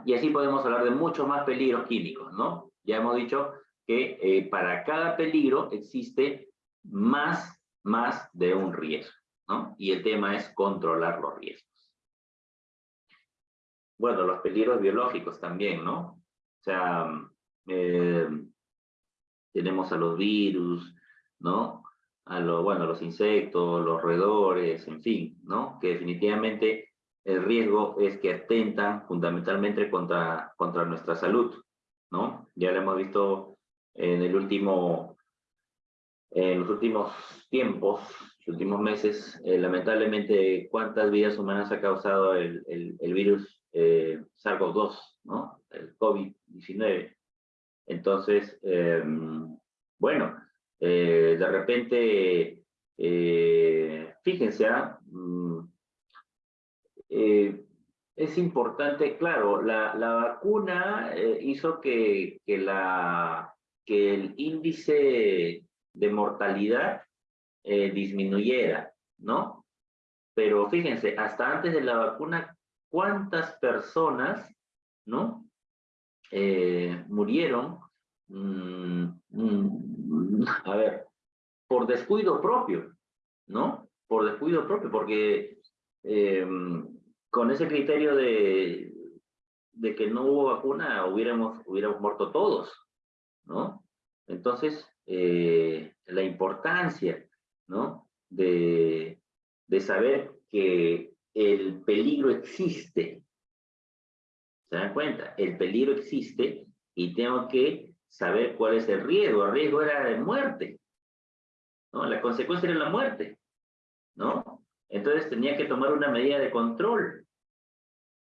Y así podemos hablar de muchos más peligros químicos, ¿no? Ya hemos dicho que eh, para cada peligro existe más, más de un riesgo. ¿no? Y el tema es controlar los riesgos. Bueno, los peligros biológicos también, ¿no? O sea, eh, tenemos a los virus, ¿no? A los, bueno, los insectos, los roedores, en fin, ¿no? Que definitivamente el riesgo es que atentan fundamentalmente contra, contra nuestra salud, ¿no? Ya lo hemos visto en el último, en los últimos tiempos, últimos meses, eh, lamentablemente, cuántas vidas humanas ha causado el, el, virus eh, SARS-CoV-2, ¿no? El COVID-19. Entonces, em, bueno, eh, de repente, fíjense, ¿ah? Eh, es importante, claro, la, la vacuna eh, hizo que, que, la, que el índice de mortalidad eh, disminuyera, ¿no? Pero fíjense, hasta antes de la vacuna, ¿cuántas personas, ¿no? murieron, mm, mm, a ver, por descuido propio, ¿no? Por descuido propio, porque con ese criterio de, de que no hubo vacuna, hubiéramos, hubiéramos muerto todos, ¿no? Entonces, eh, la importancia, ¿no? De, de saber que el peligro existe. ¿Se dan cuenta? El peligro existe y tengo que saber cuál es el riesgo. El riesgo era de muerte. ¿no? La consecuencia era la muerte. ¿no? Entonces tenía que tomar una medida de control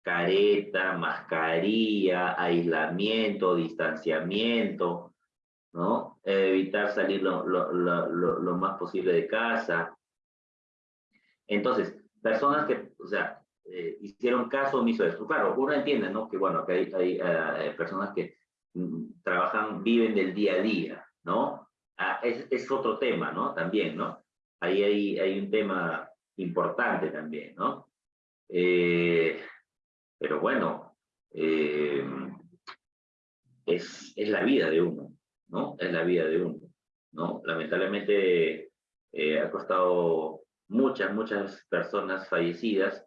careta, mascarilla, aislamiento, distanciamiento, ¿no? Evitar salir lo, lo, lo, lo, más posible de casa. Entonces, personas que, o sea, eh, hicieron caso omiso de esto. Claro, uno entiende, ¿no? Que bueno, que hay, hay eh, personas que mm, trabajan, viven del día a día, ¿no? Ah, es, es, otro tema, ¿no? También, ¿no? Ahí hay, hay un tema importante también, ¿no? Eh, pero bueno, eh, es, es la vida de uno, ¿no? Es la vida de uno, ¿no? Lamentablemente eh, ha costado muchas, muchas personas fallecidas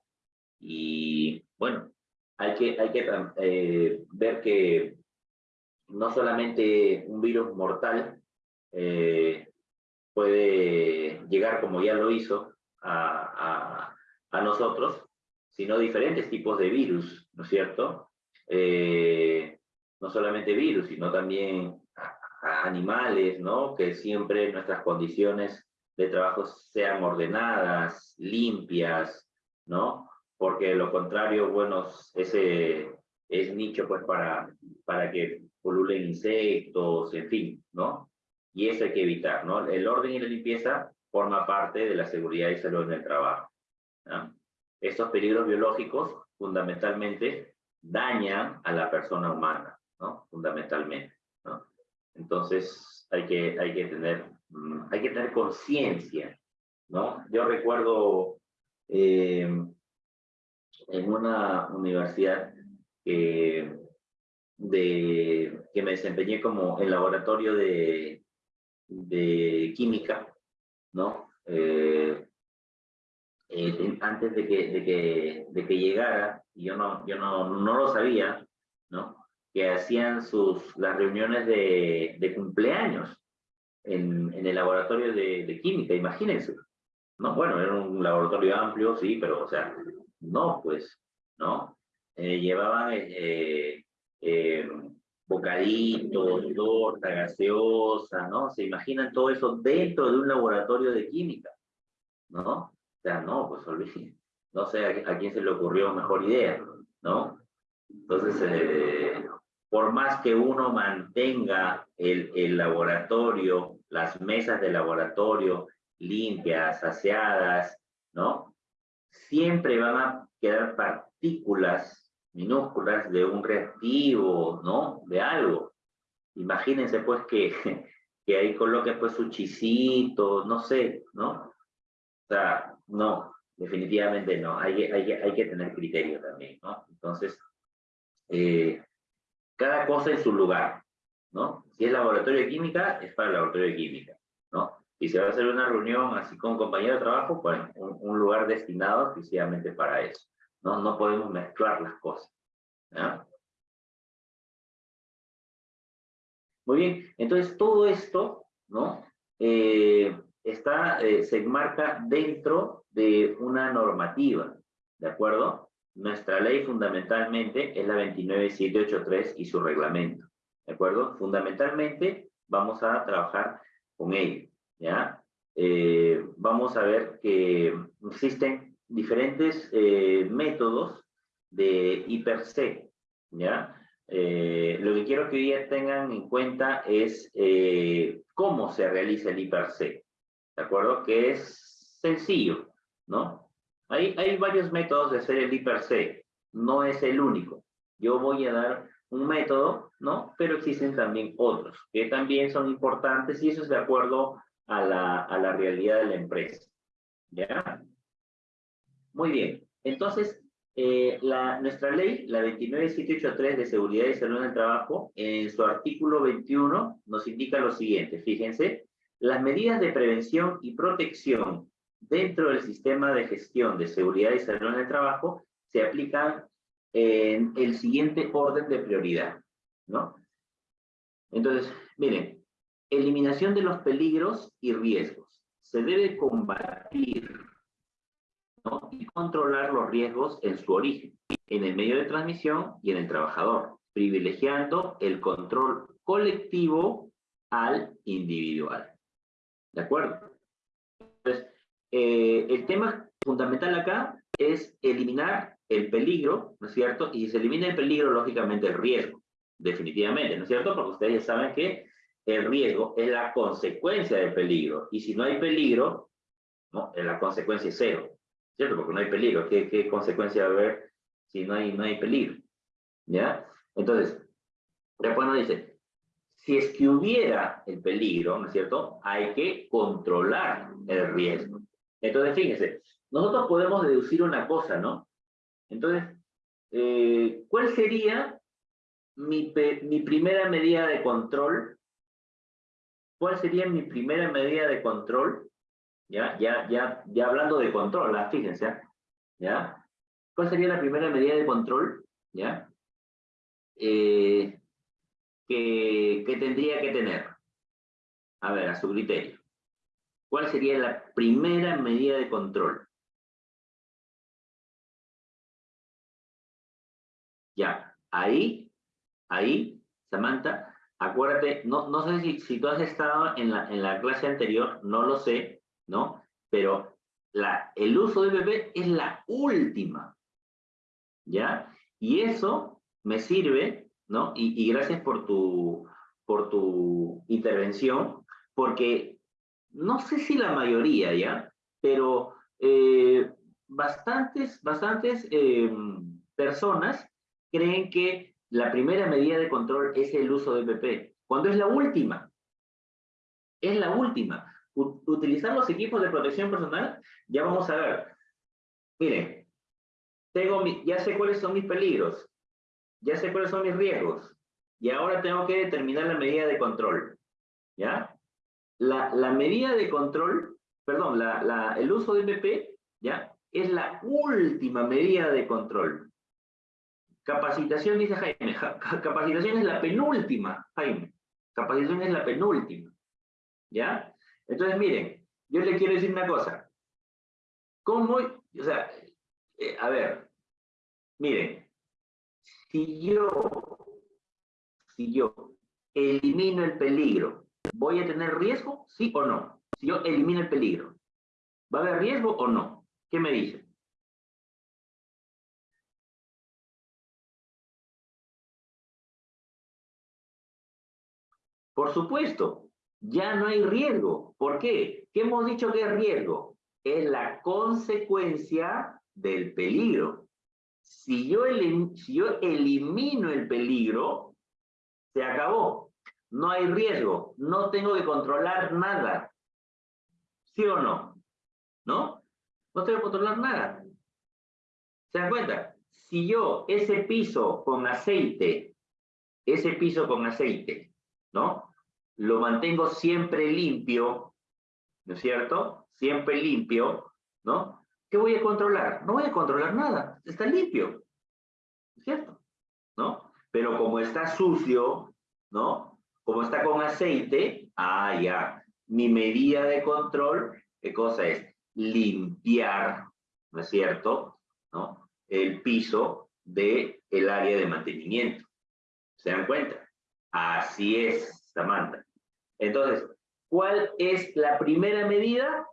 y bueno, hay que, hay que eh, ver que no solamente un virus mortal puede llegar como ya lo hizo a, a, a nosotros, sino diferentes tipos de virus, ¿no es cierto? Eh, no solamente virus, sino también animales, ¿no? Que siempre nuestras condiciones de trabajo sean ordenadas, limpias, ¿no? Porque lo contrario, bueno, ese es nicho pues para, para que pululen insectos, en fin, ¿no? Y eso hay que evitar, ¿no? El orden y la limpieza forma parte de la seguridad y salud en el trabajo. ¿no? Estos peligros biológicos fundamentalmente dañan a la persona humana, ¿no? Fundamentalmente. Entonces hay que, hay que tener, mm, hay que tener conciencia, ¿no? Yo recuerdo eh, en una universidad de, que me desempeñé como en laboratorio de, de química, ¿no? Eh, eh, antes de que, de, que, de que llegara, yo no, yo no, no lo sabía, ¿no? que hacían sus, las reuniones de, de cumpleaños en, en, el laboratorio de, de, química, imagínense. No, bueno, era un laboratorio amplio, sí, pero, o sea, no, pues, ¿no? Eh, llevaban eh, eh, bocaditos, torta, gaseosa, ¿no? Se imaginan todo eso dentro de un laboratorio de química, ¿no? Sea, no, pues no sé a, quién se le ocurrió mejor idea, ¿no? Entonces, eh, por más que uno mantenga el, el laboratorio, las mesas de laboratorio limpias, aseadas, ¿no? Siempre van a quedar partículas minúsculas de un reactivo, ¿no? De algo. Imagínense pues que, [laughs] que ahí coloque pues su chisito, no sé, ¿no? O sea, no, definitivamente no. Hay, hay, hay que tener criterio también, ¿no? Entonces, eh, cada cosa en su lugar, ¿no? Si es laboratorio de química, es para el laboratorio de química, ¿no? Y si va a hacer una reunión así con compañero de trabajo, pues un, lugar destinado exclusivamente para eso, ¿no? No podemos mezclar las cosas. Muy bien, entonces todo esto, ¿no? Eh, está, eh, se enmarca dentro de una normativa, ¿de acuerdo? Nuestra ley fundamentalmente es la 29783 y su reglamento, ¿de acuerdo? Fundamentalmente vamos a trabajar con ello, ¿ya? Eh, vamos a ver que existen diferentes eh, métodos de hiper-C, ¿ya? lo que quiero que hoy tengan en cuenta es cómo se realiza el hiper-C. ¿De acuerdo? Que es sencillo, ¿no? Hay, hay varios métodos de hacer el I per se, no es el único. Yo voy a dar un método, ¿no? Pero existen también otros, que también son importantes y eso es de acuerdo a la, a la realidad de la empresa. ¿Ya? Muy bien. Entonces, eh, la, nuestra ley, la 29783 de Seguridad y Salud en el Trabajo, en su artículo 21 nos indica lo siguiente. Fíjense, las medidas de prevención y protección dentro del sistema de gestión de seguridad y salud en el trabajo se aplican en el siguiente orden de prioridad, ¿no? Entonces, miren, eliminación de los peligros y riesgos. Se debe combatir y controlar los riesgos en su origen, en el medio de transmisión y en el trabajador, privilegiando el control colectivo al individual. ¿De acuerdo? Entonces, eh, el tema fundamental acá es eliminar el peligro, ¿no es cierto? Y si se elimina el peligro, lógicamente el riesgo, definitivamente, ¿no es cierto? Porque ustedes ya saben que el riesgo es la consecuencia del peligro. Y si no hay peligro, ¿no? la consecuencia es cero. ¿cierto? Porque no hay peligro. ¿Qué, qué consecuencia va a haber si no hay, no hay peligro? ¿Ya? Entonces, después nos dice, si es que hubiera el peligro, ¿no es cierto? Hay que controlar el riesgo. Entonces, fíjense, nosotros podemos deducir una cosa, ¿no? Entonces, eh, ¿cuál sería mi, primera medida de control? ¿Cuál sería mi primera medida de control ¿ya? Ya, ya, ya hablando de control, ¿ah? fíjense, ¿ya? ¿Cuál sería la primera medida de control, ¿ya? Eh, que, tendría que tener. A ver, a su criterio. ¿Cuál sería la primera medida de control? Ya, ahí, ahí, Samantha, acuérdate, no, no sé si, si tú has estado en la, en la clase anterior, no lo sé, ¿no? Pero la, el uso de bebé es la última, ¿ya? Y eso me sirve, ¿no? Y, gracias por tu, por tu intervención, porque no sé si la mayoría, ¿ya? Pero eh, bastantes, bastantes em, personas creen que la primera medida de control es el uso de BP, cuando es la última. Es la última utilizar los equipos de protección personal, ya vamos a ver. Miren, tengo ya sé cuáles son mis peligros, ya sé cuáles son mis riesgos, y ahora tengo que determinar la medida de control. ¿Ya? La, la medida de control, perdón, la, la, el uso de MP, ¿ya? Es la última medida de control. Capacitación, dice Jaime. capacitación es la penúltima, Jaime. Capacitación es la penúltima. ¿Ya? Entonces, miren, yo le quiero decir una cosa. ¿Cómo, o sea, eh, a ver, miren, si yo, si yo elimino el peligro, ¿voy a tener riesgo? ¿Sí o no? Si yo elimino el peligro, ¿va a haber riesgo o no? ¿Qué me dicen? Por supuesto, ya no hay riesgo. ¿Por qué? ¿Qué hemos dicho que es riesgo? Es la consecuencia del peligro. Si yo, elimino el peligro, se acabó. No hay riesgo. No tengo que controlar nada. ¿Sí o no? ¿No? No tengo que controlar nada. ¿Se dan cuenta? Si yo ese piso con aceite, ese piso con aceite, ¿no? lo mantengo siempre limpio, ¿no es cierto? Siempre limpio, ¿no? ¿Qué voy a controlar? No voy a controlar nada, está limpio, ¿no es cierto? ¿No? Pero como está sucio, ¿no? Como está con aceite, ah, ya, mi medida de control, ¿qué cosa es? Limpiar, ¿no es cierto? ¿No? El piso del el área de mantenimiento. ¿Se dan cuenta? Así es, Samantha. Entonces, ¿cuál es la primera medida?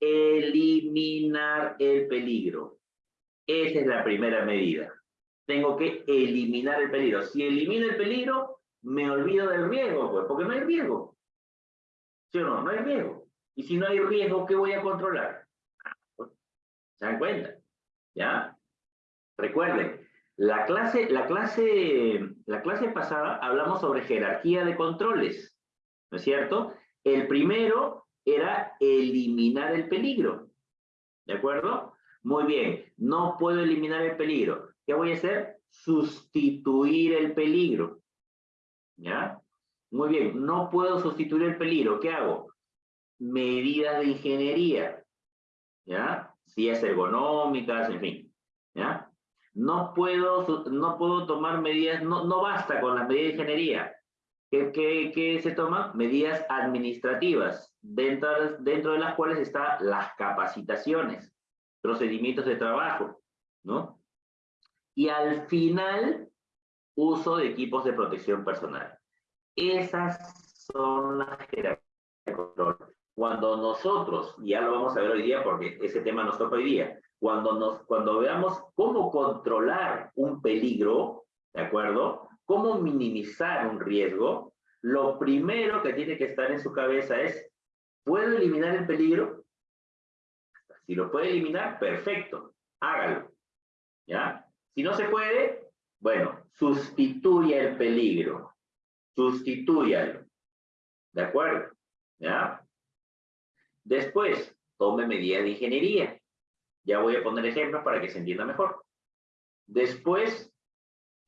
Eliminar el peligro. Esa es la primera medida. Tengo que eliminar el peligro. Si elimino el peligro, me olvido del riesgo, pues, porque no hay riesgo. ¿Sí o no? No hay riesgo. Y si no hay riesgo, ¿qué voy a controlar? ¿Se dan cuenta? ¿Ya? Recuerden, la clase, la clase, la clase pasada hablamos sobre jerarquía de controles, ¿no es cierto? El primero era eliminar el peligro, ¿de acuerdo? Muy bien, no puedo eliminar el peligro. ¿Qué voy a hacer? Sustituir el peligro, ¿ya? Muy bien, no puedo sustituir el peligro. ¿Qué hago? Medidas de ingeniería, ¿ya? Si es ergonómicas, en fin, ¿ya? No puedo, no puedo tomar medidas, no, no basta con las medidas de ingeniería. ¿Qué, qué, se toman? Medidas administrativas, dentro, dentro de las cuales están las capacitaciones, procedimientos de trabajo, ¿no? Y al final, uso de equipos de protección personal. Esas son las jerarquías de control. Cuando nosotros, ya lo vamos a ver hoy día porque ese tema nos toca hoy día, cuando, nos, cuando veamos cómo controlar un peligro, ¿de acuerdo? Cómo minimizar un riesgo, lo primero que tiene que estar en su cabeza es, ¿puedo eliminar el peligro? Si lo puede eliminar, perfecto, hágalo. ¿Ya? Si no se puede, bueno, sustituya el peligro. Sustitúyalo. ¿De acuerdo? ¿Ya? Después, tome medidas de ingeniería. Ya voy a poner ejemplos para que se entienda mejor. Después,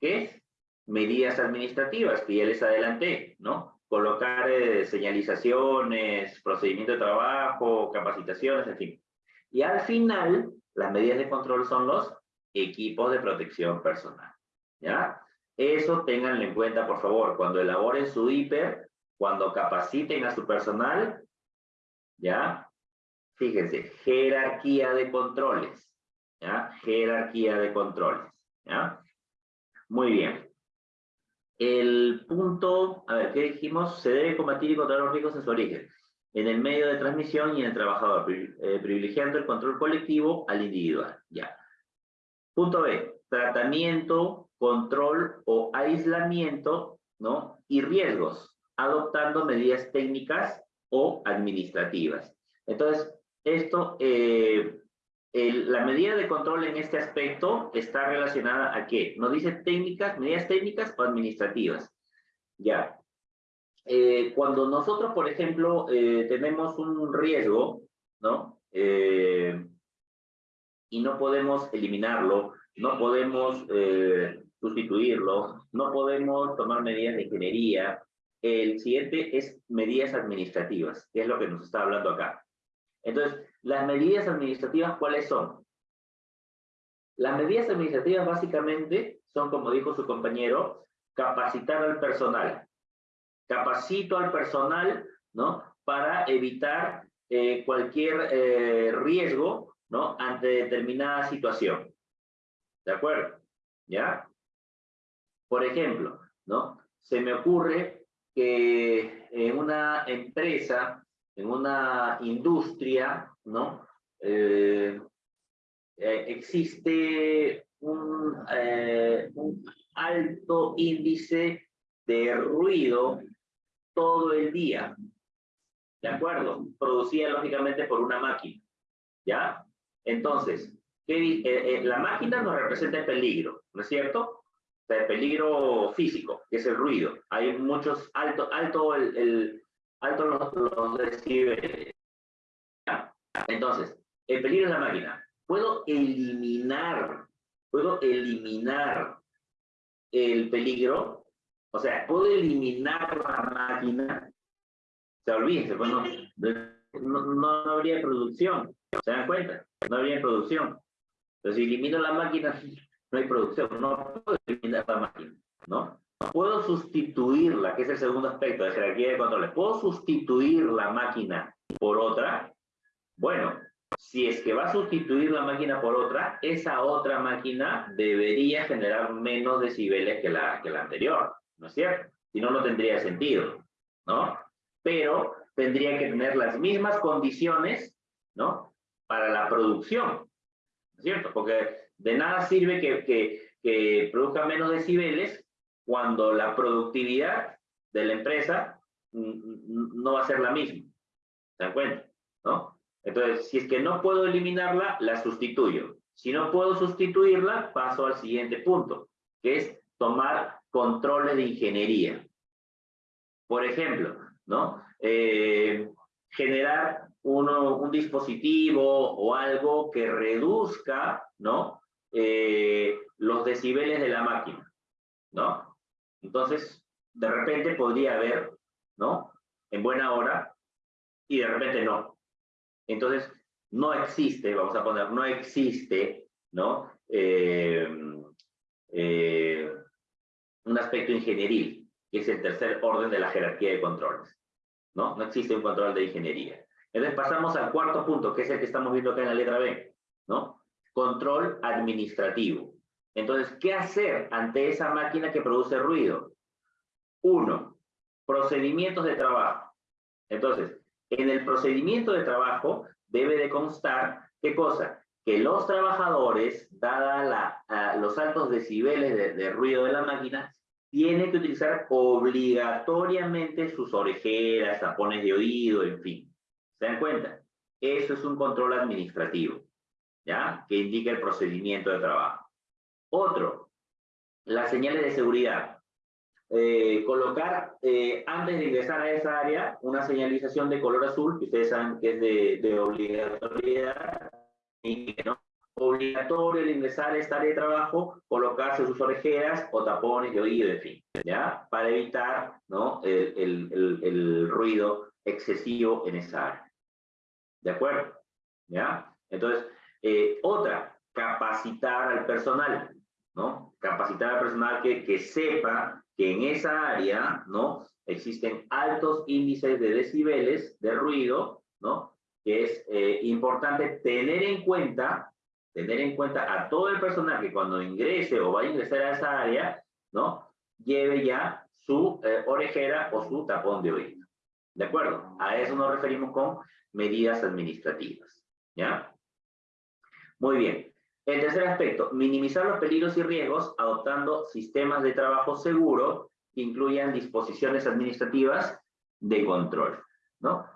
¿qué? Medidas administrativas, que ya les adelanté, ¿no? Colocar eh, señalizaciones, procedimiento de trabajo, capacitaciones, en fin. Y al final, las medidas de control son los equipos de protección personal. ¿Ya? Eso ténganlo en cuenta, por favor, cuando elaboren su hiper, cuando capaciten a su personal, ¿ya? Fíjense, jerarquía de controles, ¿ya? Jerarquía de controles, ¿ya? Muy bien. El punto, a ver, ¿qué dijimos? Se debe combatir y controlar los riesgos en su origen en el medio de transmisión y en el trabajador, eh, privilegiando el control colectivo al individual. Ya. Punto B, tratamiento, control o aislamiento, ¿no? Y riesgos, adoptando medidas técnicas o administrativas. Entonces, esto, eh, la medida de control en este aspecto está relacionada a qué? Nos dice técnicas, medidas técnicas o administrativas. Ya, eh, cuando nosotros, por ejemplo, eh, tenemos un riesgo, ¿no? Eh, y no podemos eliminarlo, no podemos sustituirlo, no podemos tomar medidas de ingeniería. El siguiente es medidas administrativas, que es lo que nos está hablando acá. Entonces, las medidas administrativas, ¿cuáles son? Las medidas administrativas básicamente son, como dijo su compañero, capacitar al personal, capacito al personal, ¿no? Para evitar eh, cualquier eh, riesgo, ¿no? Ante determinada situación. ¿De acuerdo? ¿Ya? Por ejemplo, ¿no? Se me ocurre que en una empresa, en una industria, ¿no? Eh, existe un, un alto índice de ruido todo el día. ¿De acuerdo? Producida lógicamente por una máquina. ¿Ya? Entonces, ¿qué, eh, eh, la máquina nos representa el peligro, ¿no es cierto? O sea, el peligro físico, que es el ruido. Hay muchos, alto, alto, el, el alto los, los decibeles. Entonces, el peligro es la máquina. Puedo eliminar, puedo eliminar el peligro o sea, puedo eliminar la máquina, se olvídense, pues no, no, habría producción, ¿se dan cuenta? No habría producción. Entonces, si elimino la máquina, [laughs] no hay producción, no puedo eliminar la máquina, ¿no? Puedo sustituirla, que es el segundo aspecto de jerarquía de controles. ¿Puedo sustituir la máquina por otra? Bueno, si es que va a sustituir la máquina por otra, esa otra máquina debería generar menos decibeles que la, que la anterior. ¿no es cierto? Si no, no tendría sentido, ¿no? Pero tendría que tener las mismas condiciones, ¿no? Para la producción, ¿no es cierto? Porque de nada sirve que, que, que produzca menos decibeles cuando la productividad de la empresa no va a ser la misma. ¿Se dan cuenta? ¿No? Entonces, si es que no puedo eliminarla, la sustituyo. Si no puedo sustituirla, paso al siguiente punto, que es tomar controles de ingeniería. Por ejemplo, ¿no? Eh, generar un dispositivo o algo que reduzca, ¿no? Eh, los decibeles de la máquina, ¿no? Entonces, de repente podría haber, ¿no? En buena hora, y de repente no. Entonces, no existe, vamos a poner, no existe, ¿no? Eh, eh, un aspecto ingenieril, que es el tercer orden de la jerarquía de controles, ¿no? No existe un control de ingeniería. Entonces pasamos al cuarto punto, que es el que estamos viendo acá en la letra B, ¿no? Control administrativo. Entonces, ¿qué hacer ante esa máquina que produce ruido? Uno, procedimientos de trabajo. Entonces, en el procedimiento de trabajo debe de constar, ¿qué cosa? Que los trabajadores, dada los altos decibeles de, ruido de la máquina, tienen que utilizar obligatoriamente sus orejeras, tapones de oído, en fin. ¿Se dan cuenta? Eso es un control administrativo, ¿ya? Que indica el procedimiento de trabajo. Otro, las señales de seguridad. Eh, colocar eh, antes de ingresar a esa área una señalización de color azul, que ustedes saben que es de, de obligatoriedad, y que no obligatorio el ingresar a esta área de trabajo, colocarse sus orejeras o tapones de oído, en fin, ¿ya? Para evitar, ¿no? El, el, el, ruido excesivo en esa área. ¿De acuerdo? ¿Ya? Entonces, eh, otra, capacitar al personal, ¿no? Capacitar al personal que, que sepa que en esa área, ¿no? Existen altos índices de decibeles de ruido, ¿no? Que es eh, importante tener en cuenta, tener en cuenta a todo el personal que cuando ingrese o vaya a ingresar a esa área, ¿no? Lleve ya su eh, orejera o su tapón de oído. ¿De acuerdo? A eso nos referimos con medidas administrativas. ¿Ya? Muy bien. El tercer aspecto, minimizar los peligros y riesgos adoptando sistemas de trabajo seguro que incluyan disposiciones administrativas de control, ¿no?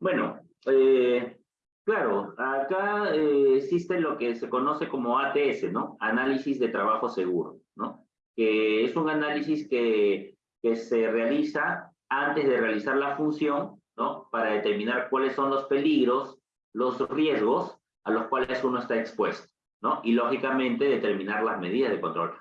Bueno, eh, claro, acá eh, existe lo que se conoce como ATS, ¿no? Análisis de trabajo seguro, ¿no? Que es un análisis que, que se realiza antes de realizar la función, ¿no? Para determinar cuáles son los peligros, los riesgos a los cuales uno está expuesto. Y lógicamente determinar las medidas de control.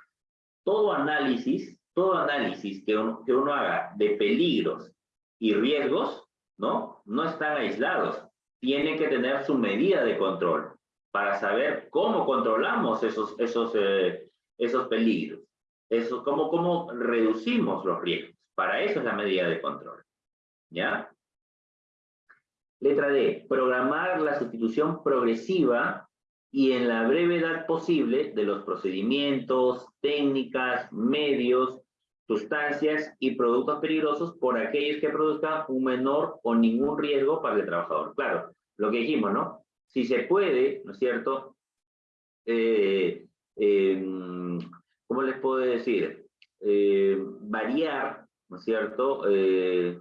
Todo análisis, todo análisis que uno, que uno haga de peligros y riesgos, ¿no? No están aislados. Tienen que tener su medida de control para saber cómo controlamos esos, esos, eh, esos peligros. Eso, cómo, cómo reducimos los riesgos. Para eso es la medida de control. ¿Ya? Letra D. Programar la sustitución progresiva y en la brevedad posible de los procedimientos, técnicas, medios, sustancias y productos peligrosos por aquellos que produzcan un menor o ningún riesgo para el trabajador. Claro, lo que dijimos, ¿no? Si se puede, ¿no es cierto? Eh, em, ¿Cómo les puedo decir? Eh, variar, ¿no es cierto? Eh,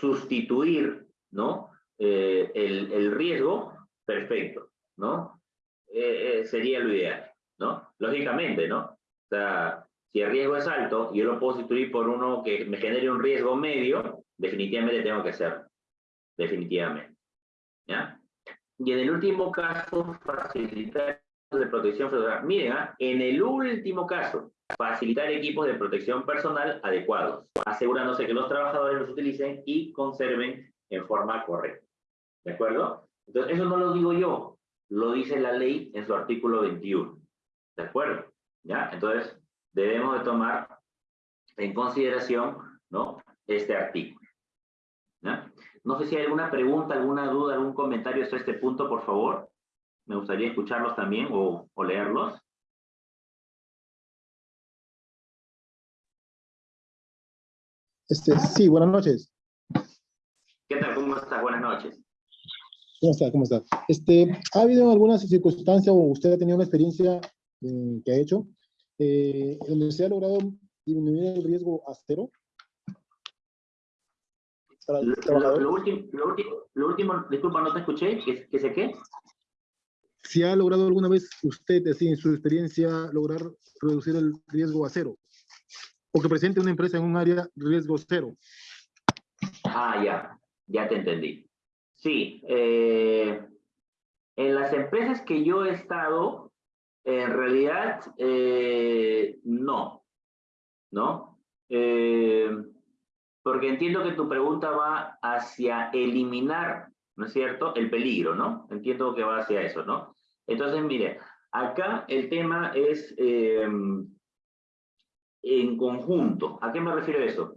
sustituir, ¿no? el, el riesgo, perfecto, ¿no? Eh, eh, sería lo ideal, ¿no? Lógicamente, ¿no? O sea, si el riesgo es alto y yo lo puedo sustituir por uno que me genere un riesgo medio, definitivamente tengo que hacerlo. Definitivamente. ¿Ya? Y en el último caso, facilitar de protección personal. Miren, ¿ah? en el último caso, facilitar equipos de protección personal adecuados, asegurándose que los trabajadores los utilicen y conserven en forma correcta. ¿De acuerdo? Entonces, eso no lo digo yo, lo dice la ley en su artículo 21. ¿De acuerdo? ¿Ya? Entonces, debemos de tomar en consideración, ¿no? Este artículo. ¿Ya? No sé si hay alguna pregunta, alguna duda, algún comentario sobre este punto, por favor. Me gustaría escucharlos también o, o leerlos. Este, sí, buenas noches. ¿Qué tal? ¿Cómo estás? Buenas noches. ¿Cómo está? ¿Cómo está? Este, ¿Ha habido alguna circunstancia o usted ha tenido una experiencia eh, que ha hecho eh, donde se ha logrado disminuir el riesgo a cero? para el Lo, lo último, lo, último, lo último, disculpa, no te escuché, ¿qué, qué sé qué? Si ha logrado alguna vez usted, así en su experiencia, lograr reducir el riesgo a cero, o que presente una empresa en un área riesgo cero. Ah, ya, ya te entendí. Sí, eh, en las empresas que yo he estado, en realidad, eh, no, ¿no? Eh, porque entiendo que tu pregunta va hacia eliminar, ¿no es cierto?, el peligro, ¿no? Entiendo que va hacia eso, ¿no? Entonces, mire, acá el tema es eh, en conjunto. ¿A qué me refiero eso?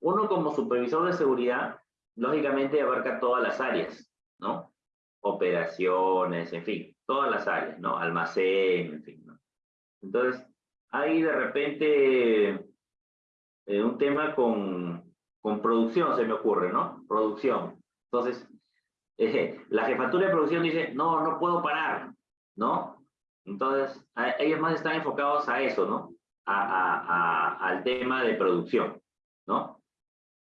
Uno como supervisor de seguridad, lógicamente abarca todas las áreas, ¿no? Operaciones, en fin, todas las áreas, ¿no? Almacén, en fin, ¿no? Entonces, hay de repente eh, un tema con, con producción, se me ocurre, ¿no? Producción. Entonces, eh, la jefatura de producción dice, no, no puedo parar, ¿no? Entonces, ellos más están enfocados a eso, ¿no? A- al tema de producción, ¿no?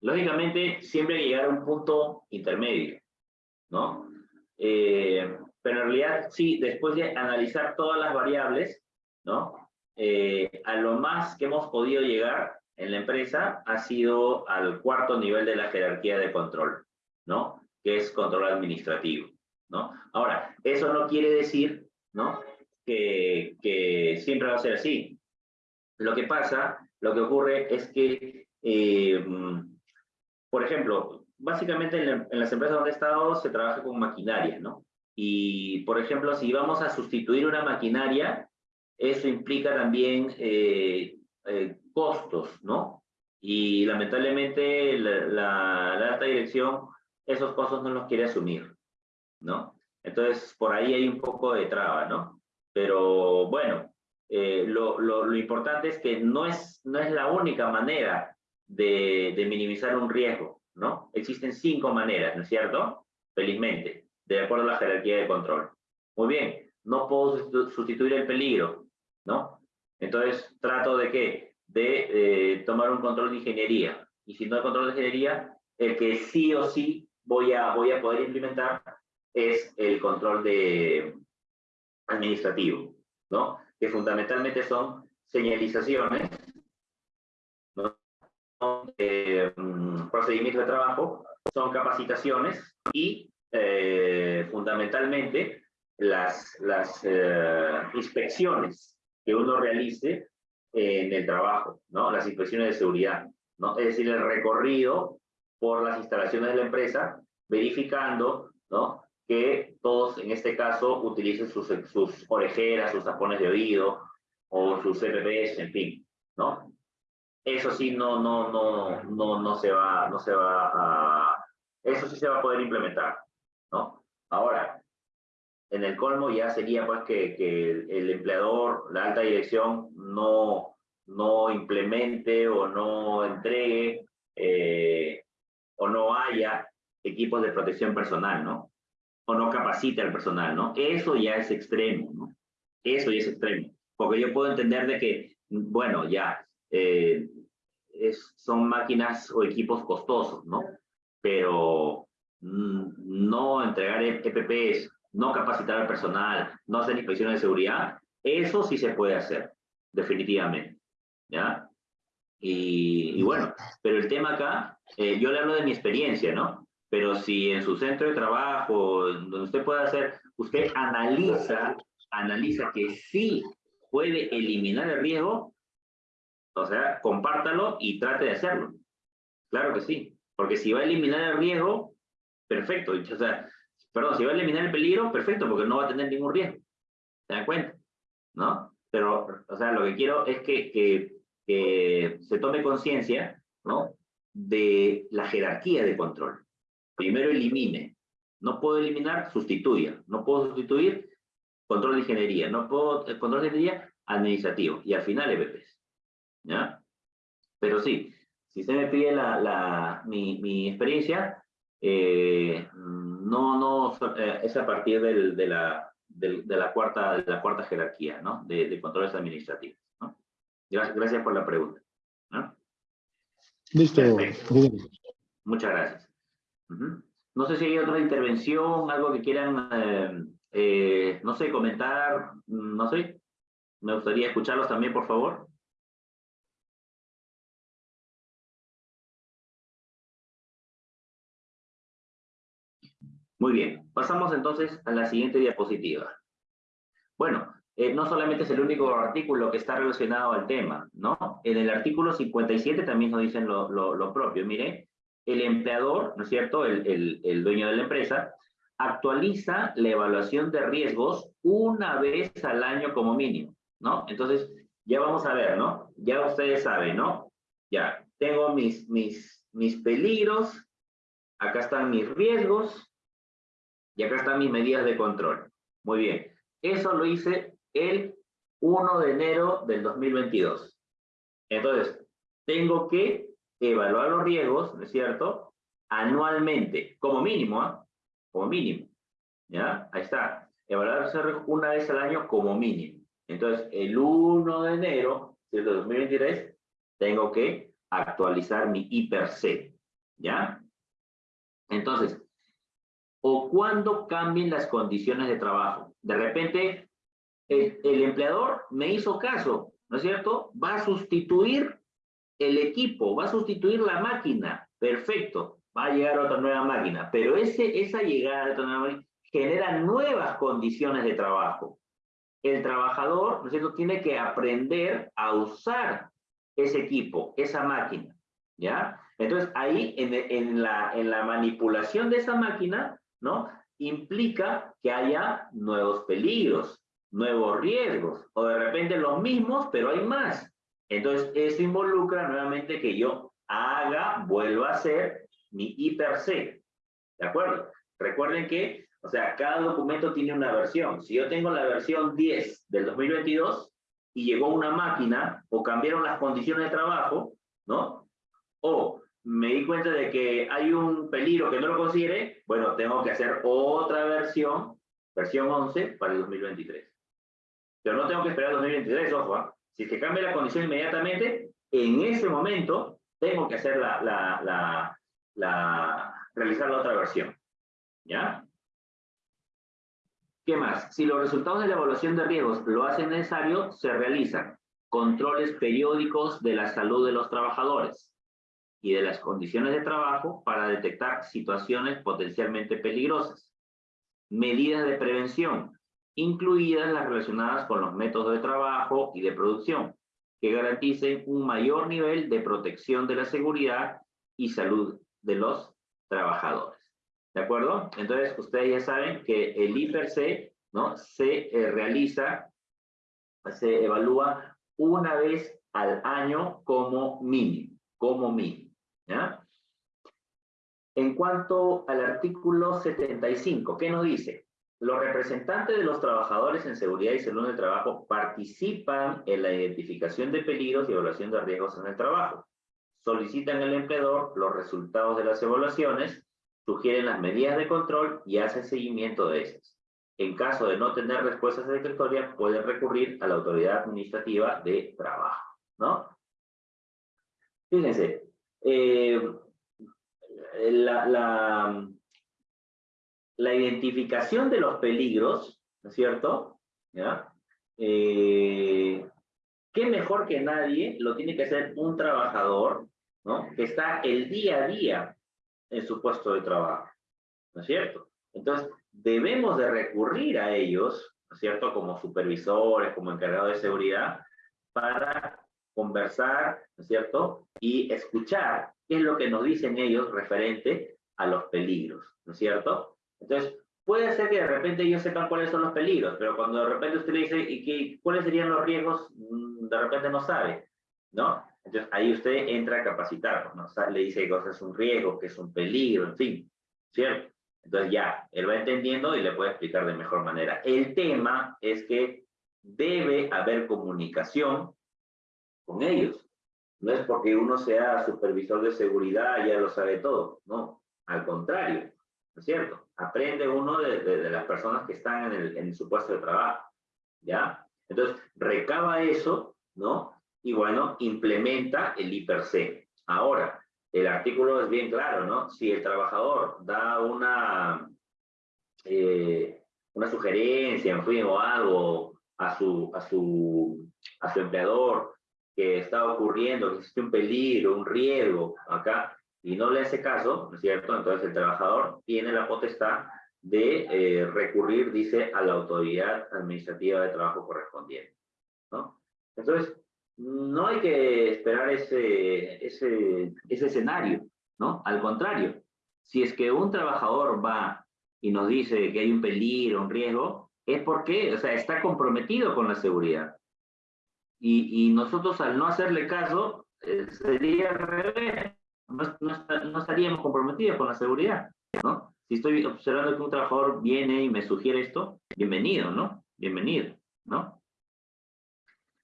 Lógicamente, siempre hay que llegar a un punto intermedio, ¿no? Eh, pero en realidad, sí, después de analizar todas las variables, ¿no? Eh, a lo más que hemos podido llegar en la empresa ha sido al cuarto nivel de la jerarquía de control, ¿no? Que es control administrativo, ¿no? Ahora, eso no quiere decir, ¿no? Que, siempre va a ser así. Lo que pasa, lo que ocurre es que, eh, por ejemplo, básicamente en, la- en las empresas donde he estado se trabaja con maquinaria, ¿no? Y, por ejemplo, si vamos a sustituir una maquinaria, eso implica también eh, eh, costos, ¿no? Y lamentablemente la, la- la alta dirección esos costos no los quiere asumir, ¿no? Entonces, por ahí hay un poco de traba, ¿no? Pero bueno, eh, lo, lo, lo importante es que no es, no es la única manera de, minimizar un riesgo, ¿no? Existen cinco maneras, ¿no es cierto? Felizmente, de acuerdo a la jerarquía de control. Muy bien, no puedo sustitu- sustituir el peligro, ¿no? Entonces, trato de qué? De eh, tomar un control de ingeniería. Y si no hay control de ingeniería, el que sí o sí voy a, voy a poder implementar es el control de administrativo, ¿no? Que fundamentalmente son señalizaciones. Eh, procedimientos de trabajo, son capacitaciones y eh, fundamentalmente las, las eh, inspecciones que uno realice en el trabajo, ¿no? Las inspecciones de seguridad, ¿no? Es decir, el recorrido por las instalaciones de la empresa, verificando, ¿no? Que todos, en este caso, utilicen sus, sus orejeras, sus tapones de oído, o sus CPPs, en fin, ¿no? Eso sí, no, no, no, no, no se va, no se va a, eso sí se va a poder implementar, ¿no? Ahora, en el colmo ya sería pues que, que el, empleador, la alta dirección, no, no implemente o no entregue eh, o no haya equipos de protección personal, ¿no? O no capacite al personal, ¿no? Eso ya es extremo, ¿no? Eso ya es extremo. Porque yo puedo entender de que, bueno, ya, eh, es, son máquinas o equipos costosos, ¿no? Pero mm, no entregar EPPs, no capacitar al personal, no hacer inspecciones de seguridad, eso sí se puede hacer, definitivamente, ¿ya? Y, y bueno, pero el tema acá, eh, yo le hablo de mi experiencia, ¿no? Pero si en su centro de trabajo, donde usted puede hacer, usted analiza, analiza que sí puede eliminar el riesgo, o sea, compártalo y trate de hacerlo. Claro que sí, porque si va a eliminar el riesgo, perfecto. O sea, perdón, si va a eliminar el peligro, perfecto, porque no va a tener ningún riesgo. ¿Se dan cuenta? ¿No? Pero, o sea, lo que quiero es que, que, que se tome conciencia, ¿no? De la jerarquía de control. Primero elimine. No puedo eliminar, sustituya. No puedo sustituir, control de ingeniería. No puedo, eh, control de ingeniería, administrativo. Y al final, EBPs. ¿Ya? Pero sí, si usted me pide la, la, mi, mi experiencia, eh, no, no, eh, es a partir del, de, la, del, de, la cuarta, de la cuarta jerarquía, ¿no? De, de controles administrativos, ¿no? Gracias, gracias por la pregunta. ¿no? Listo. Muchas gracias. No sé si hay otra intervención, algo que quieran, eh, eh, no sé, comentar, no sé. Me gustaría escucharlos también, por favor. Muy bien, pasamos entonces a la siguiente diapositiva. Bueno, eh, no solamente es el único artículo que está relacionado al tema, ¿no? En el artículo 57 también nos dicen lo, propio. Mire, el empleador, ¿no es cierto?, el, el, el dueño de la empresa, actualiza la evaluación de riesgos una vez al año como mínimo, ¿no? Entonces, ya vamos a ver, ¿no? Ya ustedes saben, ¿no? Ya, tengo mis, mis, mis peligros, acá están mis riesgos, y acá están mis medidas de control. Muy bien. Eso lo hice el 1 de enero del 2022. Entonces, tengo que evaluar los riesgos, ¿no es cierto? Anualmente, como mínimo, ¿ah? Como mínimo. ¿Ya? Ahí está. Evaluar una vez al año como mínimo. Entonces, el 1 de enero del 2023, tengo que actualizar mi IPRC. ¿Ya? Entonces, o cuando cambien las condiciones de trabajo. De repente, el, empleador me hizo caso, ¿no es cierto? Va a sustituir el equipo, va a sustituir la máquina. Perfecto, va a llegar otra nueva máquina. Pero ese, esa llegada de otra nueva máquina genera nuevas condiciones de trabajo. El trabajador, ¿no es cierto?, tiene que aprender a usar ese equipo, esa máquina, ¿ya? Entonces, ahí en, en, la, en la manipulación de esa máquina, ¿no? Implica que haya nuevos peligros, nuevos riesgos, o de repente los mismos, pero hay más. Entonces, eso involucra nuevamente que yo haga, vuelva a hacer mi IPRC. ¿De acuerdo? Recuerden que, o sea, cada documento tiene una versión. Si yo tengo la versión 10 del 2022 y llegó una máquina o cambiaron las condiciones de trabajo, ¿no? O me di cuenta de que hay un peligro que no lo considere, bueno, tengo que hacer otra versión, versión 11 para el 2023. Pero no tengo que esperar el 2023, ojo, ¿ah? si que cambia la condición inmediatamente, en ese momento tengo que hacer la, la, la, la, realizar la otra versión. ¿Ya? ¿Qué más? Si los resultados de la evaluación de riesgos lo hacen necesario, se realizan controles periódicos de la salud de los trabajadores, y de las condiciones de trabajo para detectar situaciones potencialmente peligrosas. Medidas de prevención, incluidas las relacionadas con los métodos de trabajo y de producción, que garanticen un mayor nivel de protección de la seguridad y salud de los trabajadores. ¿De acuerdo? Entonces, ustedes ya saben que el IPRC ¿no? se eh, realiza, se evalúa una vez al año como mínimo, como mínimo. ¿Ya? En cuanto al artículo 75, ¿qué nos dice? Los representantes de los trabajadores en seguridad y salud en el trabajo participan en la identificación de peligros y evaluación de riesgos en el trabajo. Solicitan al empleador los resultados de las evaluaciones, sugieren las medidas de control y hacen seguimiento de esas. En caso de no tener respuestas satisfactorias, pueden recurrir a la autoridad administrativa de trabajo, ¿no? Fíjense, eh, la, la, la, identificación de los peligros, ¿no es cierto? ¿Ya? Eh, ¿Qué mejor que nadie lo tiene que hacer un trabajador, ¿no? Que está el día a día en su puesto de trabajo, ¿no es cierto? Entonces, debemos de recurrir a ellos, ¿no es cierto? Como supervisores, como encargados de seguridad, para conversar, ¿no es cierto? Y escuchar qué es lo que nos dicen ellos referente a los peligros, ¿no es cierto? Entonces, puede ser que de repente ellos sepan cuáles son los peligros, pero cuando de repente usted le dice, ¿y qué, cuáles serían los riesgos? Mm, de repente no sabe, ¿no? Entonces, ahí usted entra a capacitar, ¿no? le dice que es un riesgo, que es un peligro, en fin, ¿cierto? Entonces ya, él va entendiendo y le puede explicar de mejor manera. El tema es que debe haber comunicación con ellos. No es porque uno sea supervisor de seguridad ya lo sabe todo, no, al contrario, ¿no es cierto? Aprende uno de, las personas que están en, el, en su puesto de trabajo, ¿ya? Entonces, recaba eso, ¿no? Y bueno, implementa el IPRC. Ahora, el artículo es bien claro, ¿no? Si el trabajador da una, eh, una sugerencia, en fin, o algo a su, a, su, a su empleador que está ocurriendo, que existe un peligro, un riesgo acá, y no le hace caso, ¿no es cierto? Entonces el trabajador tiene la potestad de eh, recurrir, dice, a la autoridad administrativa de trabajo correspondiente, ¿no? Entonces, no hay que esperar ese, ese, ese escenario, ¿no? Al contrario, si es que un trabajador va y nos dice que hay un peligro, un riesgo, es porque, o sea, está comprometido con la seguridad. Y, y nosotros al no hacerle caso, eh, sería al revés, no, no, estaríamos comprometidos con la seguridad, ¿no? Si estoy observando que un trabajador viene y me sugiere esto, bienvenido, ¿no? Bienvenido, ¿no?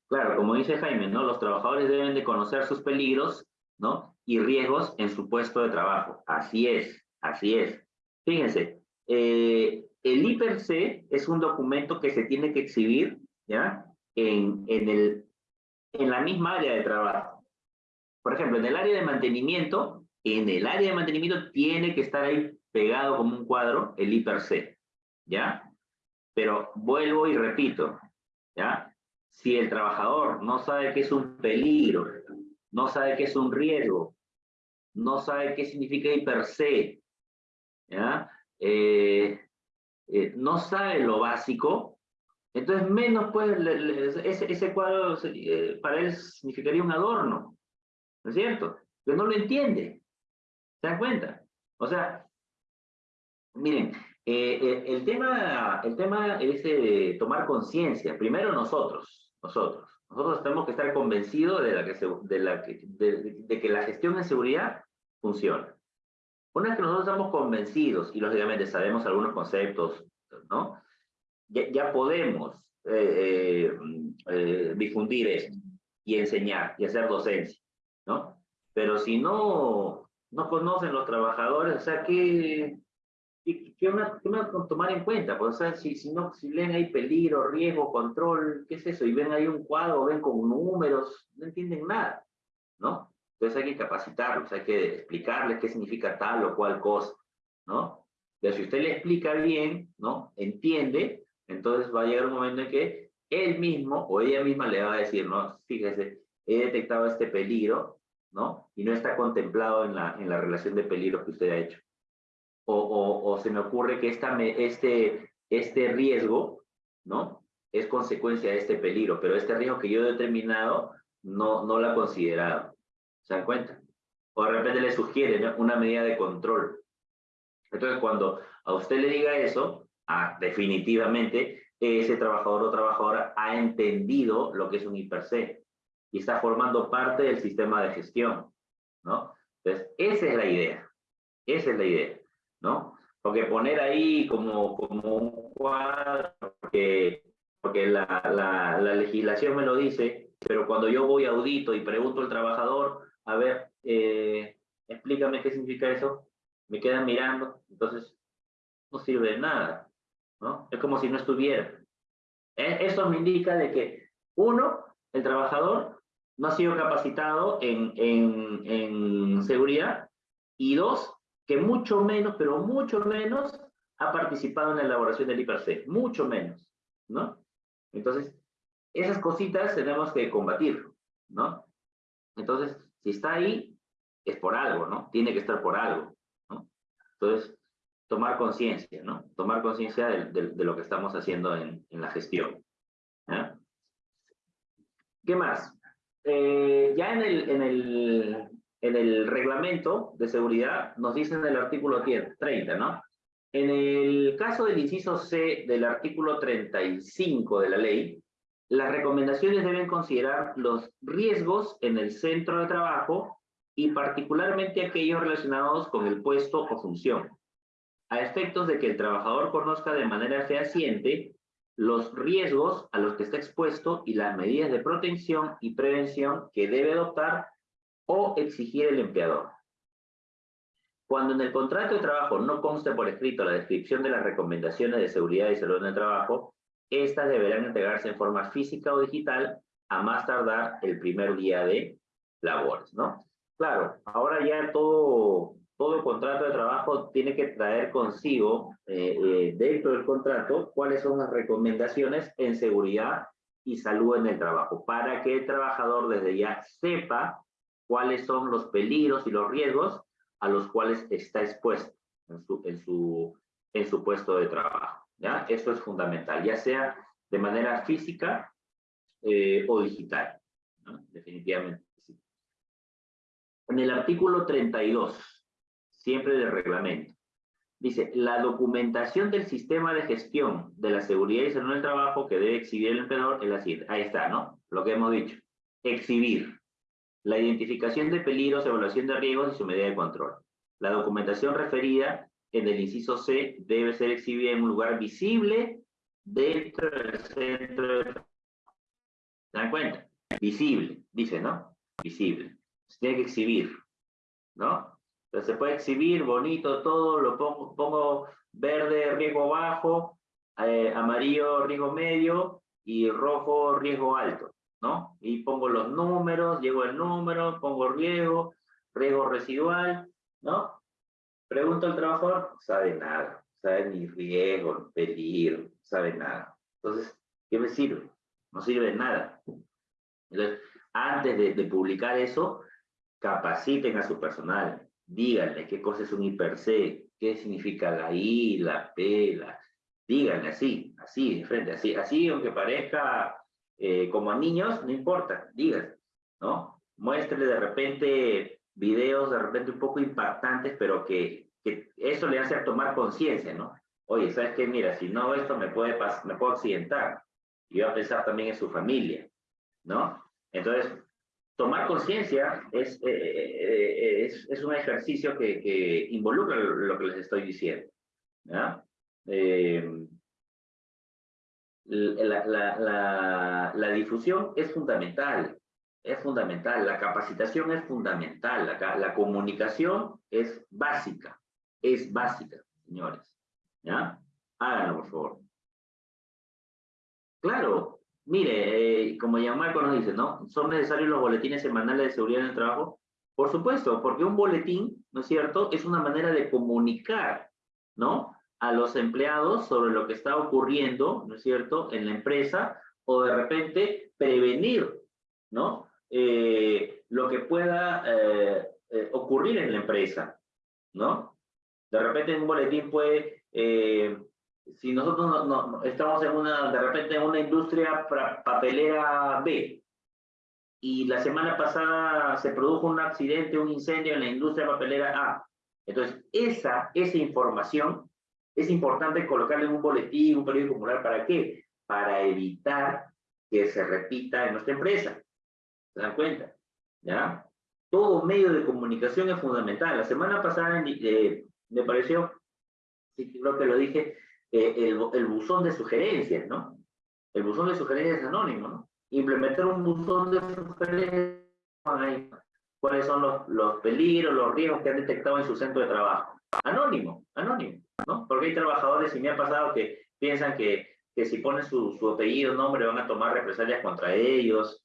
Claro, como dice Jaime, ¿no? Los trabajadores deben de conocer sus peligros, ¿no? Y riesgos en su puesto de trabajo. Así es, así es. Fíjense, eh, el IPRC es un documento que se tiene que exhibir, ¿ya? En, en, el, en la misma área de trabajo. Por ejemplo, en el área de mantenimiento, en el área de mantenimiento tiene que estar ahí pegado como un cuadro el IPRC, ¿ya? Pero vuelvo y repito, ¿ya? si el trabajador no sabe qué es un peligro, no sabe qué es un riesgo, no sabe qué significa hiper se, ¿ya? Eh, eh, no sabe lo básico, entonces menos pues ese, ese, cuadro eh, para él significaría un adorno, ¿no es cierto? Pero no lo entiende, ¿se dan cuenta? O sea, miren, el, tema, el tema es tomar conciencia, primero nosotros, nosotros. Nosotros tenemos que estar convencidos de, que de, la que, de, que la gestión en seguridad funciona. Una vez que nosotros estamos convencidos y lógicamente sabemos algunos conceptos, ¿no? Ya, podemos eh, eh, eh, difundir esto y enseñar y hacer docencia, ¿no? Pero si no, no conocen los trabajadores, o sea, ¿qué, ¿Qué, qué, una, tomar en cuenta? Pues, o sea, si, si, no, si leen ahí peligro, riesgo, control, ¿qué es eso? Y ven ahí un cuadro, ven con números, no entienden nada, ¿no? Entonces hay que capacitarlos, hay que explicarles qué significa tal o cual cosa, ¿no? Pero si usted le explica bien, ¿no? Entiende, entonces va a llegar un momento en que él mismo o ella misma le va a decir, no, fíjese, he detectado este peligro, ¿no? Y no está contemplado en la, en la relación de peligro que usted ha hecho o, se me ocurre que esta, este, este riesgo, ¿no? Es consecuencia de este peligro, pero este riesgo que yo he determinado no, no lo ha considerado. ¿Se dan cuenta? O de repente le sugiere una medida de control. Entonces, cuando a usted le diga eso, definitivamente ese trabajador o trabajadora ha entendido lo que es un hiper y está formando parte del sistema de gestión, ¿no? Entonces, esa es la idea. Esa es la idea. ¿no? Porque poner ahí como, como un cuadro, porque, porque la, legislación me lo dice, pero cuando yo voy a audito y pregunto al trabajador, a ver, eh, explícame qué significa eso, me quedan mirando, entonces no sirve de nada, ¿no? Es como si no estuviera. E, eso me indica de que, uno, el trabajador no ha sido capacitado en, en, en seguridad, y dos, que mucho menos, pero mucho menos, ha participado en la elaboración del IPRC, mucho menos, ¿no? Entonces, esas cositas tenemos que combatir, ¿no? Entonces, si está ahí, es por algo, ¿no? Tiene que estar por algo, ¿no? Entonces, tomar conciencia, ¿no? Tomar conciencia de, lo que estamos haciendo en, la gestión. ¿Qué más? Eh, ya en el, en el en el reglamento de seguridad nos dice en el artículo 30, ¿no? En el caso del inciso C del artículo 35 de la ley, las recomendaciones deben considerar los riesgos en el centro de trabajo y particularmente aquellos relacionados con el puesto o función, a efectos de que el trabajador conozca de manera fehaciente los riesgos a los que está expuesto y las medidas de protección y prevención que debe adoptar o exigir el empleador. Cuando en el contrato de trabajo no conste por escrito la descripción de las recomendaciones de seguridad y salud en el trabajo, estas deberán entregarse en forma física o digital a más tardar el primer día de labores, ¿no? claro, ahora ya todo, todo contrato de trabajo tiene que traer consigo, eh, eh, dentro del contrato, cuáles son las recomendaciones en seguridad y salud en el trabajo, para que el trabajador desde ya sepa cuáles son los peligros y los riesgos a los cuales está expuesto en su, en su, en su puesto de trabajo. ¿ya? Eso es fundamental, ya sea de manera física eh, o digital. Definitivamente. Sí. En el artículo 32, siempre del reglamento, dice, la documentación del sistema de gestión de la seguridad y salud del trabajo que debe exhibir el empleador es la siguiente. Ahí está, ¿no? Lo que hemos dicho. Exhibir. La identificación de peligros, evaluación de riesgos y su medida de control. La documentación referida en el inciso C debe ser exhibida en un lugar visible dentro del centro de... ¿Se dan cuenta? Visible, dice, ¿no? Visible. Se tiene que exhibir, ¿no? Entonces se puede exhibir bonito todo, lo pongo, pongo verde, riesgo bajo, eh, amarillo, riesgo medio y rojo, riesgo alto, ¿no? Y pongo los números, llego el número, pongo riesgo, riesgo residual, ¿no? Pregunto al trabajador, sabe nada, sabe ni riesgo, peligro, sabe nada. Entonces, ¿qué me sirve? No sirve nada. Entonces, antes de, publicar eso, capaciten a su personal, díganle qué cosa es un hiper-C, qué significa la I, la P, la... Díganle así, así, de frente, así, así, aunque parezca eh, como a niños, no importa, díganle, ¿no? Muéstrele de repente videos de repente un poco impactantes, pero que, que eso le hace tomar conciencia, ¿no? Oye, ¿sabes qué? Mira, si no esto me puede, me puedo accidentar. Y va a pensar también en su familia, ¿no? Entonces, tomar conciencia es, eh, eh, es, es, un ejercicio que, que, involucra lo que les estoy diciendo. Eh, la, la, la, la, difusión es fundamental, es fundamental, la capacitación es fundamental, la comunicación es básica, es básica, señores. ¿Ya? Háganlo, por favor. Claro, Mire, eh, como ya Marco nos dice, ¿no? ¿Son necesarios los boletines semanales de seguridad en el trabajo? Por supuesto, porque un boletín, ¿no es cierto?, es una manera de comunicar, ¿no? A los empleados sobre lo que está ocurriendo, ¿no es cierto?, en la empresa, o de repente prevenir, ¿no? Eh, lo que pueda eh, ocurrir en la empresa, ¿no? De repente un boletín puede si nosotros no, estamos en una, de repente en una industria papelera B, y la semana pasada se produjo un accidente, un incendio en la industria papelera A. Entonces, esa, esa información es importante colocarla en un boletín, un periódico popular, ¿para qué? Para evitar que se repita en nuestra empresa. ¿Se dan cuenta? ¿Ya? Todo medio de comunicación es fundamental. La semana pasada eh, me pareció, sí, creo que lo dije, eh, el, el, buzón de sugerencias, ¿no? El buzón de sugerencias anónimo, ¿no? Implementar un buzón de sugerencias, cuáles son los, peligros, los riesgos que han detectado en su centro de trabajo. Anónimo, anónimo, ¿no? Porque hay trabajadores, y me ha pasado, que piensan que, que si ponen su, su nombre, van a tomar represalias contra ellos.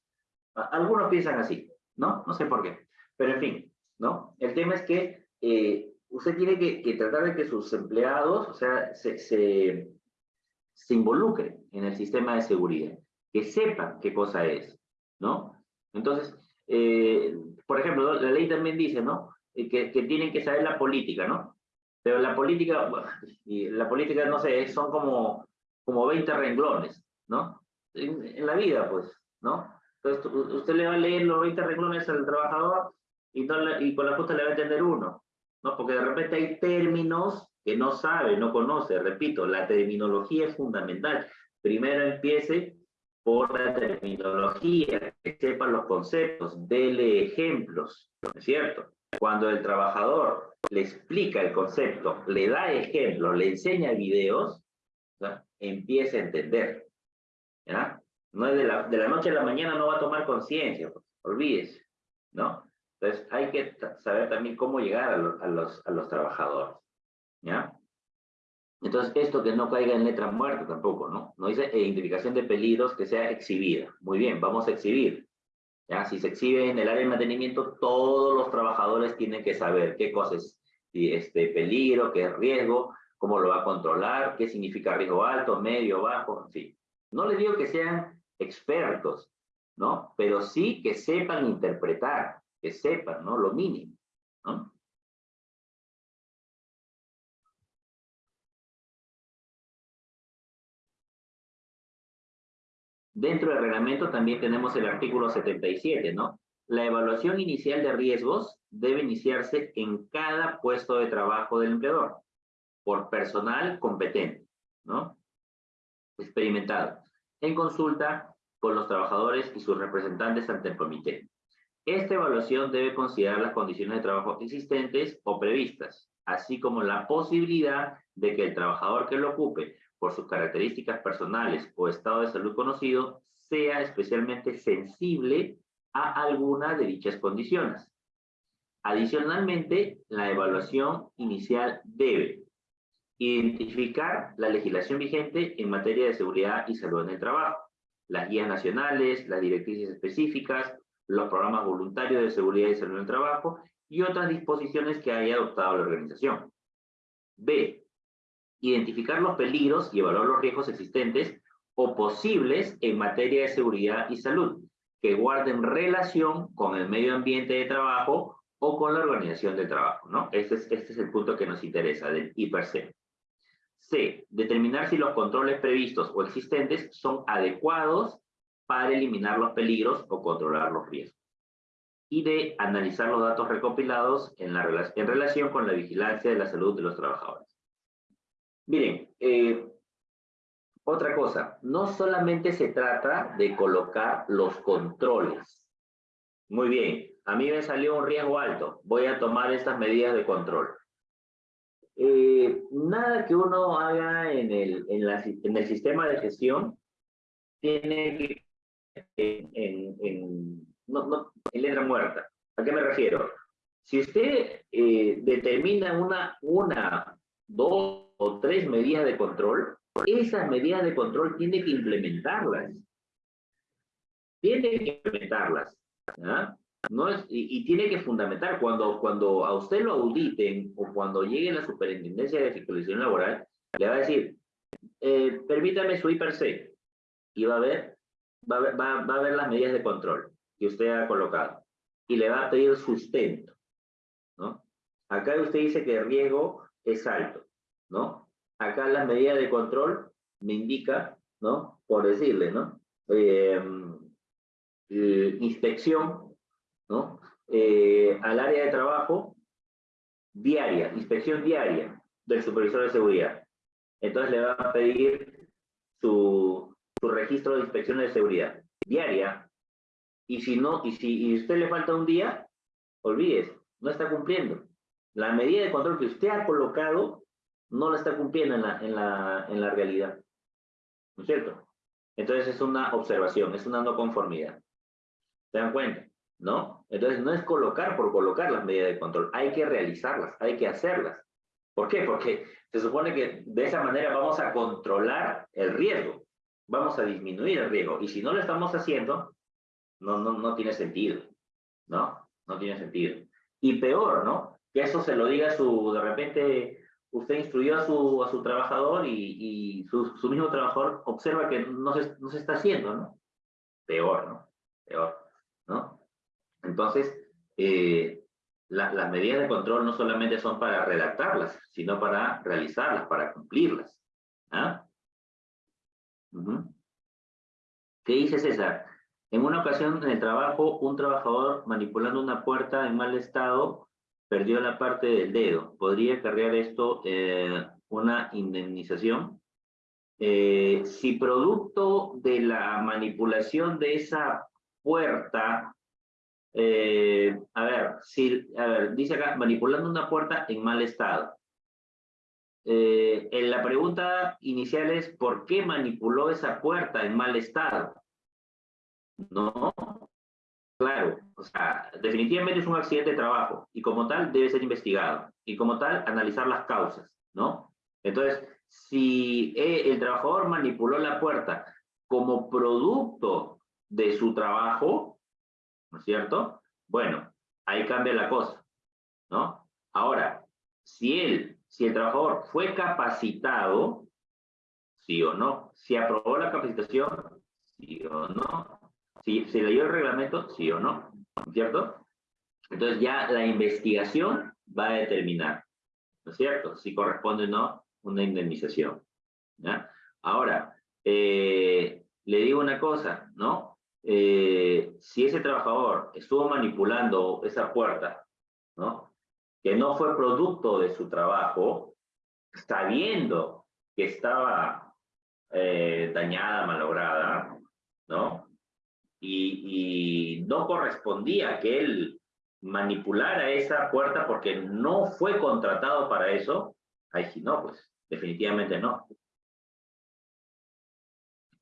Algunos piensan así, ¿no? No sé por qué. Pero en fin, ¿no? El tema es que eh, usted tiene que, tratar de que sus empleados, o sea, se, se, involucren en el sistema de seguridad, que sepan qué cosa es, ¿no? Entonces, eh, por ejemplo, la ley también dice, ¿no? Eh, que, que, tienen que saber la política, ¿no? Pero la política, y la política, no sé, son como, como 20 renglones, ¿no? En, la vida, pues, ¿no? Entonces, usted le va a leer los 20 renglones al trabajador y, y con la justa le va a entender uno. ¿No? Porque de repente hay términos que no sabe, no conoce. Repito, la terminología es fundamental. Primero empiece por la terminología, que sepa los conceptos, dele ejemplos, ¿no es cierto? Cuando el trabajador le explica el concepto, le da ejemplos, le enseña videos, empieza a entender. No es de la, de la noche a la mañana no va a tomar conciencia, pues, olvídese, ¿no? Entonces, hay que saber también cómo llegar a, los, a los trabajadores, ¿ya? Entonces, esto que no caiga en letra muerta tampoco, ¿no? No dice identificación de peligros que sea exhibida. Muy bien, vamos a exhibir. ¿ya? Si se exhibe en el área de mantenimiento, todos los trabajadores tienen que saber qué cosas es este, peligro, qué es riesgo, cómo lo va a controlar, qué significa riesgo alto, medio, bajo, en fin. No les digo que sean expertos, ¿no? Pero sí que sepan interpretar, que sepan, ¿no? Lo mínimo, ¿no? Dentro del reglamento también tenemos el artículo 77, ¿no? La evaluación inicial de riesgos debe iniciarse en cada puesto de trabajo del empleador por personal competente, ¿no? Experimentado, en consulta con los trabajadores y sus representantes ante el comité. Esta evaluación debe considerar las condiciones de trabajo existentes o previstas, así como la posibilidad de que el trabajador que lo ocupe por sus características personales o estado de salud conocido, sea especialmente sensible a alguna de dichas condiciones. Adicionalmente, la evaluación inicial debe identificar la legislación vigente en materia de seguridad y salud en el trabajo, las guías nacionales, las directrices específicas, los programas voluntarios de seguridad y salud en el trabajo y otras disposiciones que haya adoptado la organización. B identificar los peligros y evaluar los riesgos existentes o posibles en materia de seguridad y salud, que guarden relación con el medio ambiente de trabajo o con la organización del trabajo, ¿no? Este es, este es el punto que nos interesa, del IPRC. C. Determinar si los controles previstos o existentes son adecuados para eliminar los peligros o controlar los riesgos. Y D. Analizar los datos recopilados en, la, en relación con la vigilancia de la salud de los trabajadores. Miren, eh, otra cosa, no solamente se trata de colocar los controles. Muy bien, a mí me salió un riesgo alto, voy a tomar estas medidas de control. Eh, nada que uno haga en el, en, el sistema de gestión tiene que en, en, no, no, en letra muerta. ¿A qué me refiero? Si usted eh, determina una, una, dos o tres medidas de control, esas medidas de control tiene que implementarlas. Tiene que implementarlas. No es, y, tiene que fundamentar, cuando, cuando a usted lo auditen o cuando llegue la superintendencia de fiscalización laboral, le va a decir, eh, permítame su IPRC, y va a ver, va va, va a ver las medidas de control que usted ha colocado, y le va a pedir sustento, ¿no? Acá usted dice que el riesgo es alto. ¿no? Acá las medidas de control me indica, ¿no? Por decirle, ¿no? Eh, inspección, ¿no? Eh, al área de trabajo diaria, inspección diaria del supervisor de seguridad. Entonces le va a pedir su, su registro de inspecciones de seguridad diaria. Y si no, y si y usted le falta un día, olvídese, no está cumpliendo. La medida de control que usted ha colocado no la está cumpliendo en la, en la, en la realidad. ¿No es cierto? Entonces es una observación, es una no conformidad. ¿Se dan cuenta? ¿No? Entonces no es colocar por colocar las medidas de control, hay que realizarlas, hay que hacerlas. ¿Por qué? Porque se supone que de esa manera vamos a controlar el riesgo, vamos a disminuir el riesgo, y si no lo estamos haciendo, no, no, no tiene sentido, ¿no? No tiene sentido. Y peor, ¿no? Que eso se lo diga su, de repente, usted instruyó a su, a su trabajador y, y su, su, mismo trabajador observa que no se, no se está haciendo, ¿no? Peor, ¿no? Peor, ¿no? Entonces, eh, las medidas de control no solamente son para redactarlas, sino para realizarlas, para cumplirlas. ¿ah? ¿Qué dice César? En una ocasión en el trabajo, un trabajador manipulando una puerta en mal estado perdió la parte del dedo. ¿Podría cargar esto eh, una indemnización? Eh, si producto de la manipulación de esa puerta, eh, a ver, si, a ver, dice acá, manipulando una puerta en mal estado. En la pregunta inicial es, ¿por qué manipuló esa puerta en mal estado? No, Claro, o sea, definitivamente es un accidente de trabajo y como tal debe ser investigado y como tal analizar las causas, ¿no? Entonces, si eh, el trabajador manipuló la puerta como producto de su trabajo, ¿no es cierto? Bueno, ahí cambia la cosa, ¿no? Ahora, si él, si el trabajador fue capacitado, sí o no, si aprobó la capacitación, sí o no, si se leyó el reglamento, sí o no, ¿cierto? Entonces ya la investigación va a determinar, ¿no es cierto? Si corresponde o no una indemnización. Ahora, eh, le digo una cosa, ¿no? Eh, si ese trabajador estuvo manipulando esa puerta, ¿no? Que no fue producto de su trabajo, sabiendo que estaba eh, dañada, malograda, ¿no? Y, no correspondía que él manipulara esa puerta porque no fue contratado para eso, ahí sí no, pues definitivamente no.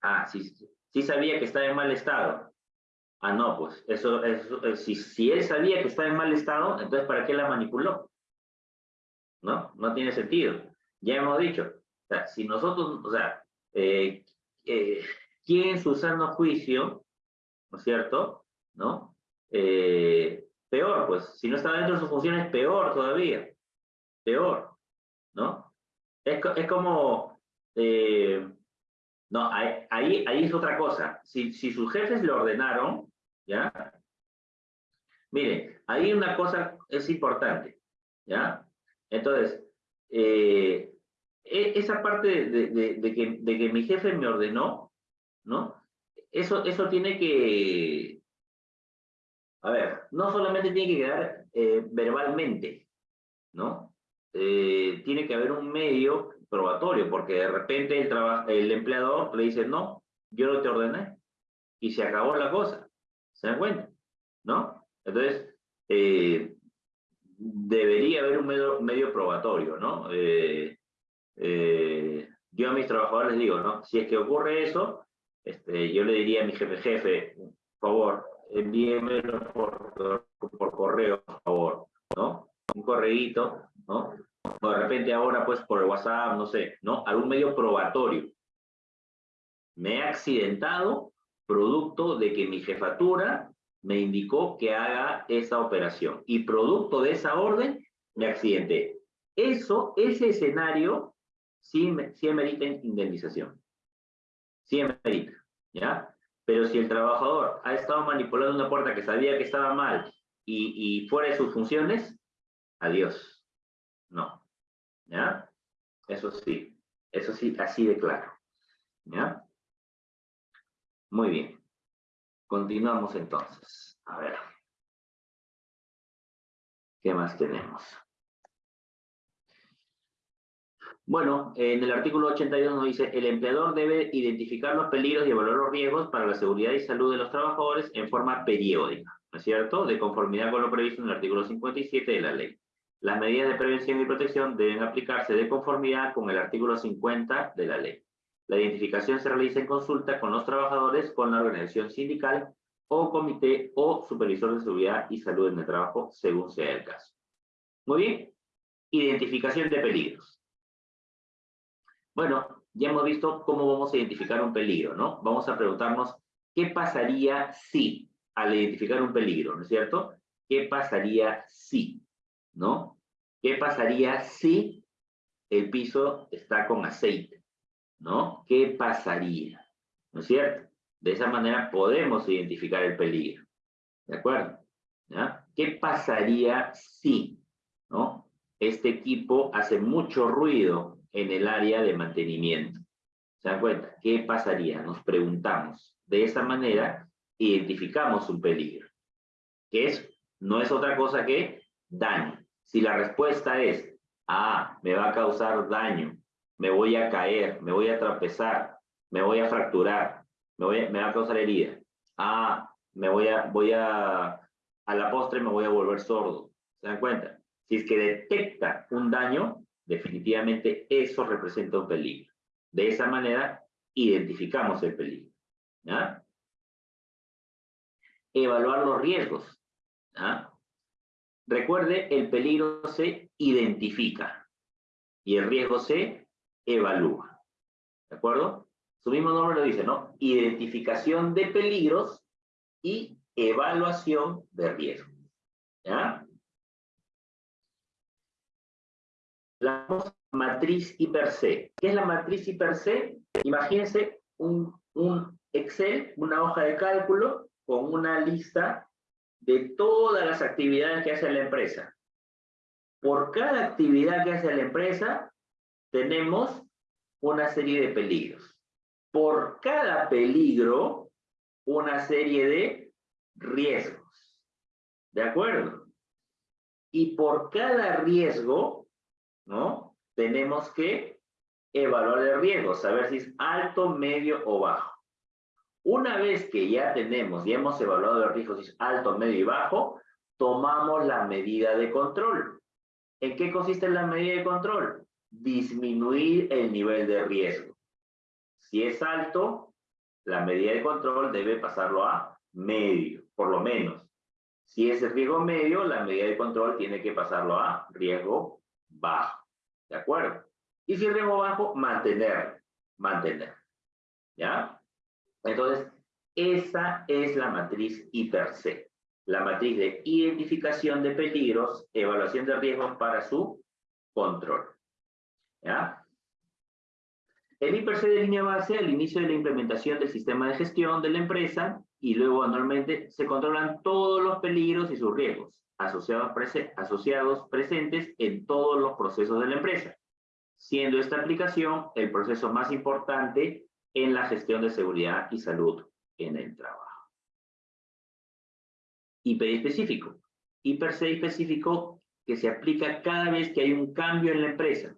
Ah, sí, sí sabía que estaba en mal estado. Ah, no, pues eso, eso eh, si, si él sabía que estaba en mal estado, entonces ¿para qué la manipuló? ¿No? No tiene sentido. Ya hemos dicho, o sea, si nosotros, o sea, eh, eh, ¿quién en su juicio, ¿no es cierto? ¿No? Eh, peor, pues, si no está dentro de sus funciones, peor todavía, peor, ¿no? Es, es como, eh, no, ahí, ahí, es otra cosa, si, si sus jefes le ordenaron, ¿ya? Mire, ahí una cosa es importante, ¿ya? Entonces, eh, e, esa parte de, de, que, de que mi jefe me ordenó, ¿no? Eso, eso tiene que, a ver, no solamente tiene que quedar eh, verbalmente, ¿no? Eh, tiene que haber un medio probatorio, porque de repente el, el empleador le dice, no, yo no te ordené, y se acabó la cosa, ¿se dan cuenta? ¿No? Entonces, eh, debería haber un medio, medio probatorio, ¿no? yo a mis trabajadores les digo, ¿no? Si es que ocurre eso, este, yo le diría a mi jefe, jefe, por favor, envíemelo por, por correo, por favor, ¿no? Un correíto, ¿no? De repente ahora, pues, por el WhatsApp, no sé, ¿no? Algún medio probatorio. Me he accidentado producto de que mi jefatura me indicó que haga esa operación. Y producto de esa orden, me accidenté. Eso, ese escenario, sí, sí amerita indemnización. Sí amerita, ¿ya? Pero si el trabajador ha estado manipulando una puerta que sabía que estaba mal y fuera de sus funciones, adiós. ¿Ya? Eso sí. Eso sí, así de claro. ¿Ya? Muy bien. Continuamos entonces. A ver. ¿Qué más tenemos? Bueno, en el artículo 82 nos dice, el empleador debe identificar los peligros y evaluar los riesgos para la seguridad y salud de los trabajadores en forma periódica, ¿no es cierto? De conformidad con lo previsto en el artículo 57 de la ley. Las medidas de prevención y protección deben aplicarse de conformidad con el artículo 50 de la ley. La identificación se realiza en consulta con los trabajadores, con la organización sindical o comité o supervisor de seguridad y salud en el trabajo, según sea el caso. Muy bien. Identificación de peligros. Bueno, ya hemos visto cómo vamos a identificar un peligro, ¿no? Vamos a preguntarnos, ¿qué pasaría si, al identificar un peligro, ¿no es cierto? ¿Qué pasaría si, ¿no? ¿Qué pasaría si el piso está con aceite, ¿no? ¿Qué pasaría? ¿No es cierto? De esa manera podemos identificar el peligro, ¿de acuerdo? ¿Qué pasaría si, ¿no? Este equipo hace mucho ruido en el área de mantenimiento. ¿Se dan cuenta? ¿Qué pasaría? Nos preguntamos. De esa manera, identificamos un peligro, que es, no es otra cosa que daño. Si la respuesta es, ah, me va a causar daño, me voy a caer, me voy a trapezar, me voy a fracturar, me, voy me va a causar herida. Ah, me voy a, voy a, a la postre me voy a volver sordo. ¿Se dan cuenta? Si es que detecta un daño, definitivamente eso representa un peligro. De esa manera, identificamos el peligro. Evaluar los riesgos. Recuerde, el peligro se identifica y el riesgo se evalúa. ¿De acuerdo? Su mismo nombre lo dice, ¿no? Identificación de peligros y evaluación de riesgo. ¿Ya? La matriz hiper C. ¿Qué es la matriz hiper C? Imagínense un, un Excel, una hoja de cálculo con una lista de todas las actividades que hace la empresa. Por cada actividad que hace la empresa, tenemos una serie de peligros. Por cada peligro, una serie de riesgos. ¿De acuerdo? Y por cada riesgo, ¿no? Tenemos que evaluar el riesgo, saber si es alto, medio o bajo. Una vez que ya tenemos, ya hemos evaluado el riesgo, si es alto, medio y bajo, tomamos la medida de control. ¿En qué consiste la medida de control? Disminuir el nivel de riesgo. Si es alto, la medida de control debe pasarlo a medio, por lo menos. Si es riesgo medio, la medida de control tiene que pasarlo a riesgo bajo. ¿De acuerdo? Y si es riesgo bajo, mantener. Mantener. ¿Ya? Entonces, esa es la matriz hiper-C. La matriz de identificación de peligros, evaluación de riesgos para su control. ¿Ya? El IPRC de línea base al inicio de la implementación del sistema de gestión de la empresa y luego anualmente se controlan todos los peligros y sus riesgos asociados presentes en todos los procesos de la empresa, siendo esta aplicación el proceso más importante en la gestión de seguridad y salud en el trabajo. IP específico. Específico que se aplica cada vez que hay un cambio en la empresa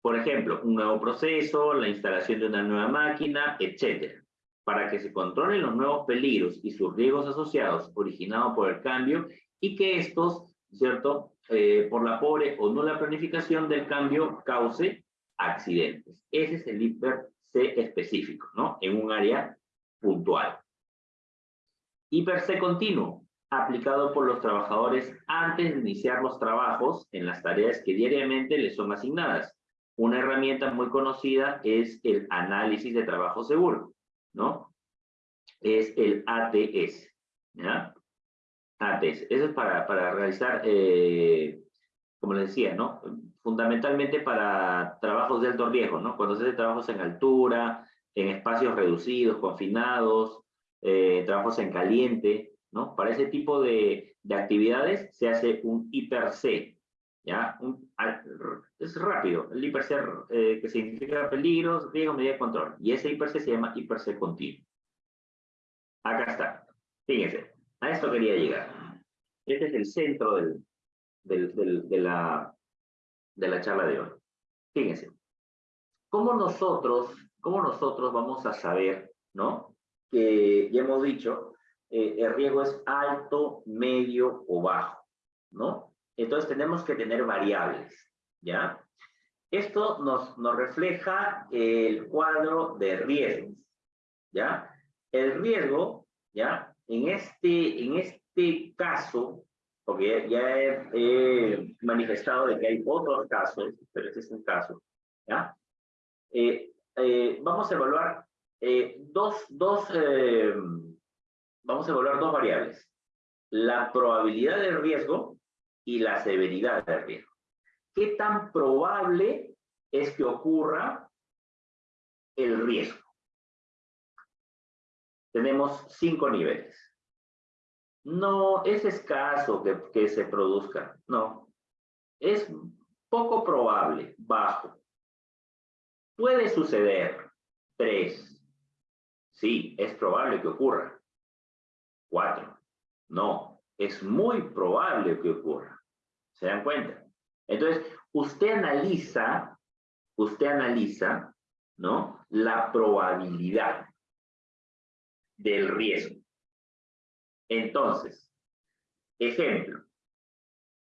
por ejemplo, un nuevo proceso, la instalación de una nueva máquina, etc. Para que se controlen los nuevos peligros y sus riesgos asociados originados por el cambio y que estos, ¿cierto? Eh, por la pobre o nula planificación del cambio cause accidentes. Ese es el IPER-C específico, ¿no? En un área puntual. IPER-C continuo, aplicado por los trabajadores antes de iniciar los trabajos en las tareas que diariamente les son asignadas una herramienta muy conocida es el análisis de trabajo seguro, ¿no? Es el ATS, ¿ya? ATS. Eso es para, para realizar, eh, como les decía, ¿no? Fundamentalmente para trabajos de alto riesgo, ¿no? Cuando se hace trabajos en altura, en espacios reducidos, confinados, eh, trabajos en caliente, ¿no? Para ese tipo de, de actividades se hace un hiper-C, ¿ya? es rápido, el hiper eh, que significa peligros, riesgo, medida de control. Y ese hiper se llama hiper continuo. Acá está. Fíjense, a esto quería llegar. Este es el centro del, del, de, la, de la charla de hoy. Fíjense, ¿cómo nosotros, cómo nosotros vamos a saber, ¿no? Que ya hemos dicho, eh, el riesgo es alto, medio o bajo, ¿no? Entonces tenemos que tener variables, ¿ya? Esto nos, nos refleja el cuadro de riesgos, ¿ya? El riesgo, ¿ya? En este, en este caso, porque ya, he, manifestado de que hay otros casos, pero este es un caso. Eh, eh, vamos a evaluar eh, dos, dos vamos a evaluar dos variables. La probabilidad de riesgo y la severidad del riesgo. ¿Qué tan probable es que ocurra el riesgo? Tenemos cinco niveles. No es escaso que, que se produzca, no. Es poco probable, bajo. Puede suceder, tres. Sí, es probable que ocurra. Cuatro. No, es muy probable que ocurra. ¿Se dan cuenta? Entonces, usted analiza, usted analiza, ¿no? La probabilidad del riesgo. Entonces, ejemplo,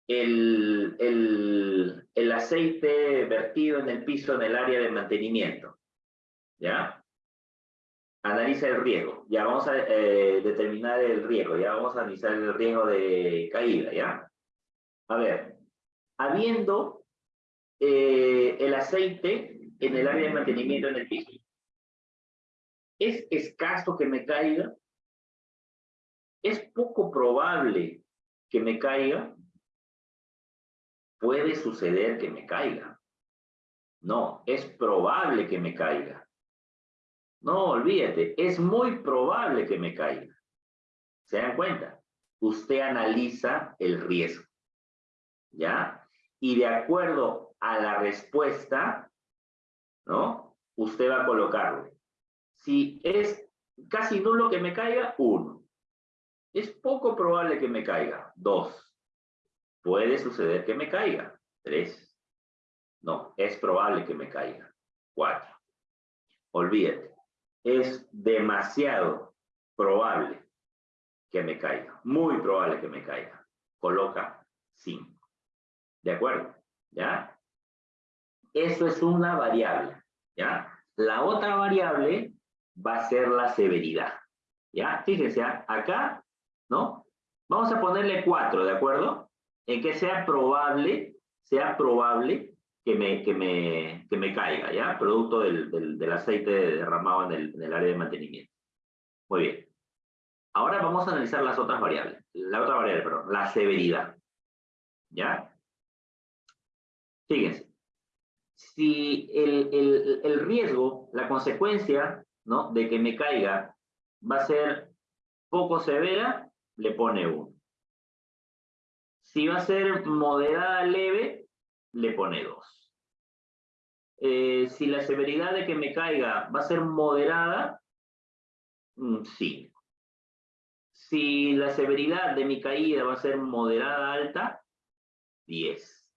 el, el, el, aceite vertido en el piso en el área de mantenimiento, ¿ya? Analiza el riesgo, ya vamos a eh, determinar el riesgo, ya vamos a analizar el riesgo de caída, ¿ya? A ver, habiendo eh, el aceite en el área de mantenimiento en el piso, ¿es escaso que me caiga? Es poco probable que me caiga, puede suceder que me caiga. No, es probable que me caiga. No, olvídate, es muy probable que me caiga. ¿Se dan cuenta? Usted analiza el riesgo. ¿Ya? Y de acuerdo a la respuesta, ¿no? Usted va a colocarlo. Si es casi nulo que me caiga, uno. Es poco probable que me caiga, dos. Puede suceder que me caiga, tres. No, es probable que me caiga, cuatro. Olvídate, es demasiado probable que me caiga, muy probable que me caiga. Coloca cinco. ¿De acuerdo? ¿Ya? Eso es una variable, ¿ya? La otra variable va a ser la severidad, ¿ya? Fíjense, acá, ¿no? Vamos a ponerle 4, ¿de acuerdo? En que sea probable, sea probable que me, que me, que me caiga, ¿ya? Producto del, del, aceite derramado en el, en el área de mantenimiento. Muy bien. Ahora vamos a analizar las otras variables. La otra variable, perdón, la severidad. ¿Ya? Fíjense si el, el, el, riesgo, la consecuencia ¿no? de que me caiga va a ser poco severa, le pone 1. Si va a ser moderada leve, le pone 2. Eh, si la severidad de que me caiga va a ser moderada, mm, sí. Si la severidad de mi caída va a ser moderada alta, 10.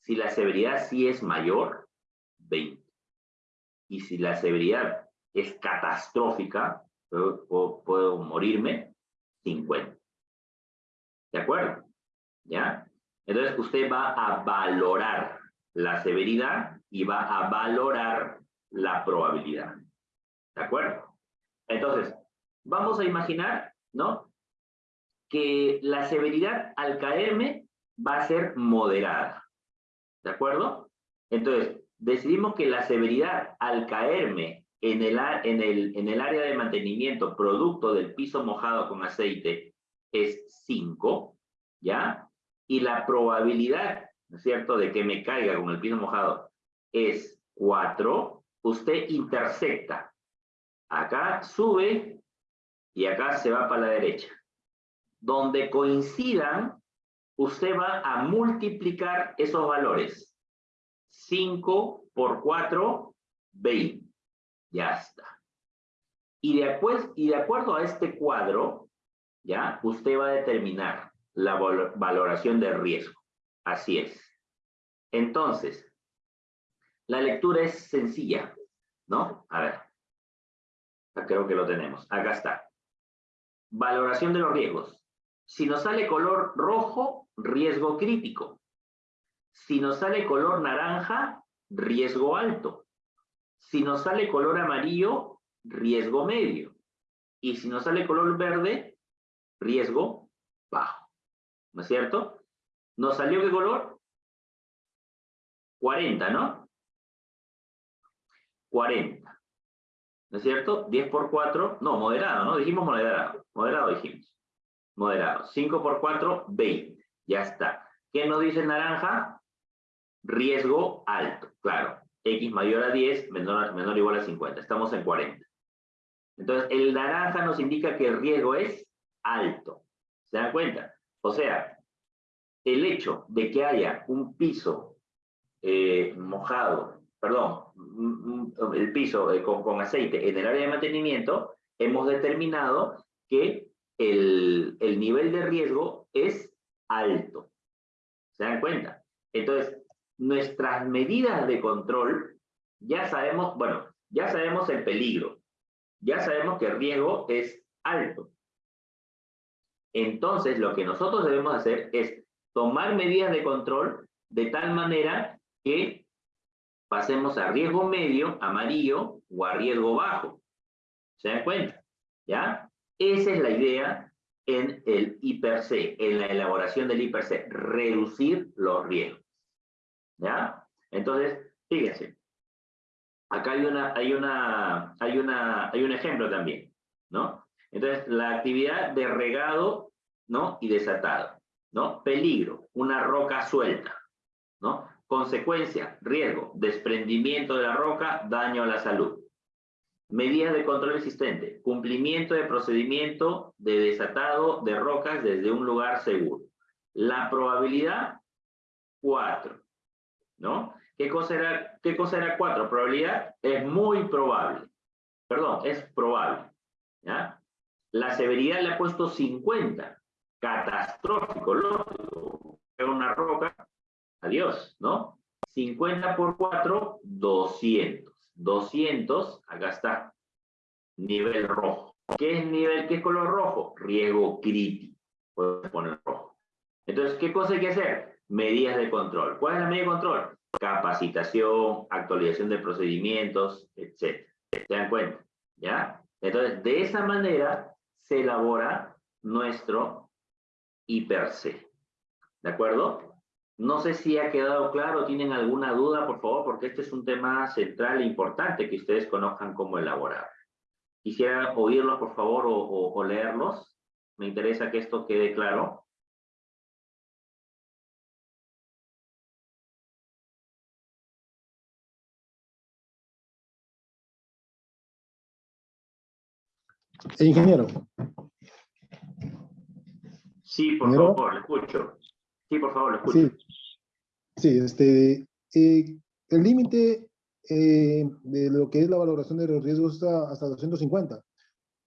Si la severidad sí es mayor, 20. Y si la severidad es catastrófica, puedo, morirme, 50. ¿De acuerdo? ¿Ya? Entonces usted va a valorar la severidad y va a valorar la probabilidad. ¿De acuerdo? Entonces, vamos a imaginar, ¿no? Que la severidad al caerme va a ser moderada. ¿De acuerdo? Entonces, decidimos que la severidad al caerme en el, área de mantenimiento producto del piso mojado con aceite es 5, ¿ya? Y la probabilidad, ¿no es cierto?, de que me caiga con el piso mojado es 4, usted intersecta. Acá sube y acá se va para la derecha. Donde coincidan, usted va a multiplicar esos valores. 5 por 4, 20. Ya está. Y de, y de acuerdo a este cuadro, ya, usted va a determinar la valoración de riesgo. Así es. Entonces, la lectura es sencilla, ¿no? A ver. Creo que lo tenemos. Acá está. Valoración de los riesgos. Si nos sale color rojo, riesgo crítico. Si nos sale color naranja, riesgo alto. Si nos sale color amarillo, riesgo medio. Y si nos sale color verde, riesgo bajo. ¿No es cierto? ¿Nos salió qué color? 40, ¿no? 40. ¿No es cierto? 10 por 4, no, moderado, ¿no? Dijimos moderado. Moderado dijimos moderado. 5 por 4, 20. Ya está. ¿Qué nos dice naranja? Riesgo alto. Claro. X mayor a 10, menor, menor o igual a 50. Estamos en 40. Entonces, el naranja nos indica que el riesgo es alto. ¿Se dan cuenta? O sea, el hecho de que haya un piso eh, mojado, perdón, el piso eh, con, con aceite en el área de mantenimiento, hemos determinado que el, el nivel de riesgo es alto. ¿Se dan cuenta? Entonces, nuestras medidas de control, ya sabemos, bueno, ya sabemos el peligro, ya sabemos que el riesgo es alto. Entonces, lo que nosotros debemos hacer es tomar medidas de control de tal manera que pasemos a riesgo medio, amarillo, o a riesgo bajo. ¿Se dan cuenta? ¿Ya? Esa es la idea en el IPRC, en la elaboración del IPRC, reducir los riesgos. ¿Ya? Entonces, fíjense, acá hay, una, hay, una, hay, una, hay un ejemplo también, ¿no? Entonces, la actividad de regado, ¿no? Y desatado, ¿no? Peligro, una roca suelta, ¿no? Consecuencia, riesgo, desprendimiento de la roca, daño a la salud. Medidas de control existente, cumplimiento de procedimiento de desatado de rocas desde un lugar seguro. La probabilidad, 4, ¿no? ¿Qué cosa era, qué cosa era 4? Probabilidad es muy probable. Perdón, es probable. La severidad le ha puesto 50. Catastrófico, lógico. Una roca, adiós, ¿no? 50 por 4, 200. 200, acá está, nivel rojo. ¿Qué es nivel, qué es color rojo? Riesgo crítico. Puedes poner rojo. Entonces, ¿qué cosa hay que hacer? Medidas de control. ¿Cuál es la medida de control? Capacitación, actualización de procedimientos, etc. ¿Se dan cuenta? ¿Ya? Entonces, de esa manera se elabora nuestro IPRC. ¿De acuerdo? No sé si ha quedado claro, tienen alguna duda, por favor, porque este es un tema central e importante que ustedes conozcan cómo elaborar. Quisiera oírlos, por favor, o, o leerlos. Me interesa que esto quede claro. Ingeniero. Sí, por favor, lo escucho. Sí, por favor, lo escucho. Sí, sí este, eh, el límite eh, de lo que es la valoración de los riesgos está hasta 250.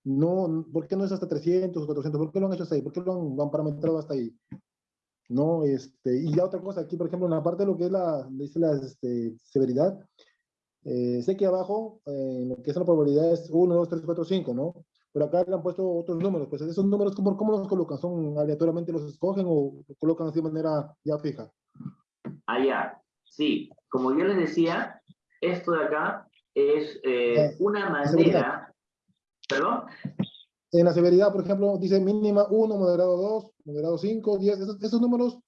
No, ¿Por qué no es hasta 300 o 400? ¿Por qué lo han hecho hasta ahí? ¿Por qué lo han, lo han parametrado hasta ahí? No, este, y ya otra cosa, aquí, por ejemplo, en la parte de lo que es la, dice la este, severidad, eh, sé que abajo, en lo que es la probabilidad es 1, 2, 3, 4, 5, ¿no? Pero acá le han puesto otros números. Pues esos números, ¿cómo, cómo los colocan? ¿Son aleatoriamente los escogen o los colocan así de manera ya fija? Ah, ya. Sí, como yo les decía, esto de acá es eh, una manera... ¿Perdón? En la severidad, por ejemplo, dice mínima 1, moderado 2, moderado 5, 10. Esos, números,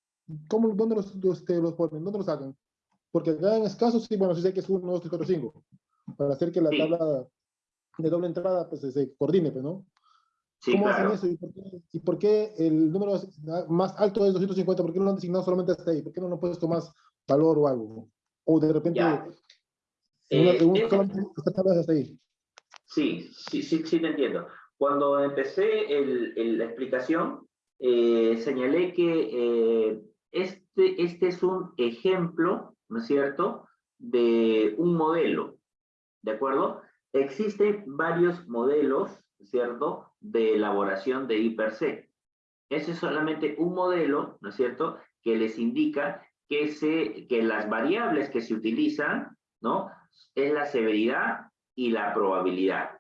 ¿cómo, ¿dónde los, este, los ponen? ¿Dónde los sacan? Porque acá en escasos, sí, bueno, sí sé que es 1, 2, 3, 4, 5. Para hacer que la tabla de doble entrada pues se coordine, pues, ¿no? ¿Cómo hacen eso? ¿Y por, qué, el número más alto es 250? ¿Por qué no lo han designado solamente hasta ahí? ¿Por qué no lo han puesto más valor o algo? O de repente, eh, hasta ahí. Sí, sí, sí, sí te entiendo. Cuando empecé el, la explicación, eh, señalé que eh, este, este es un ejemplo, ¿no es cierto?, de un modelo, ¿de acuerdo? Existen varios modelos, ¿cierto?, de elaboración de IPRC. Ese es solamente un modelo, ¿no es cierto?, que les indica que, se, que las variables que se utilizan, ¿no?, es la severidad y la probabilidad,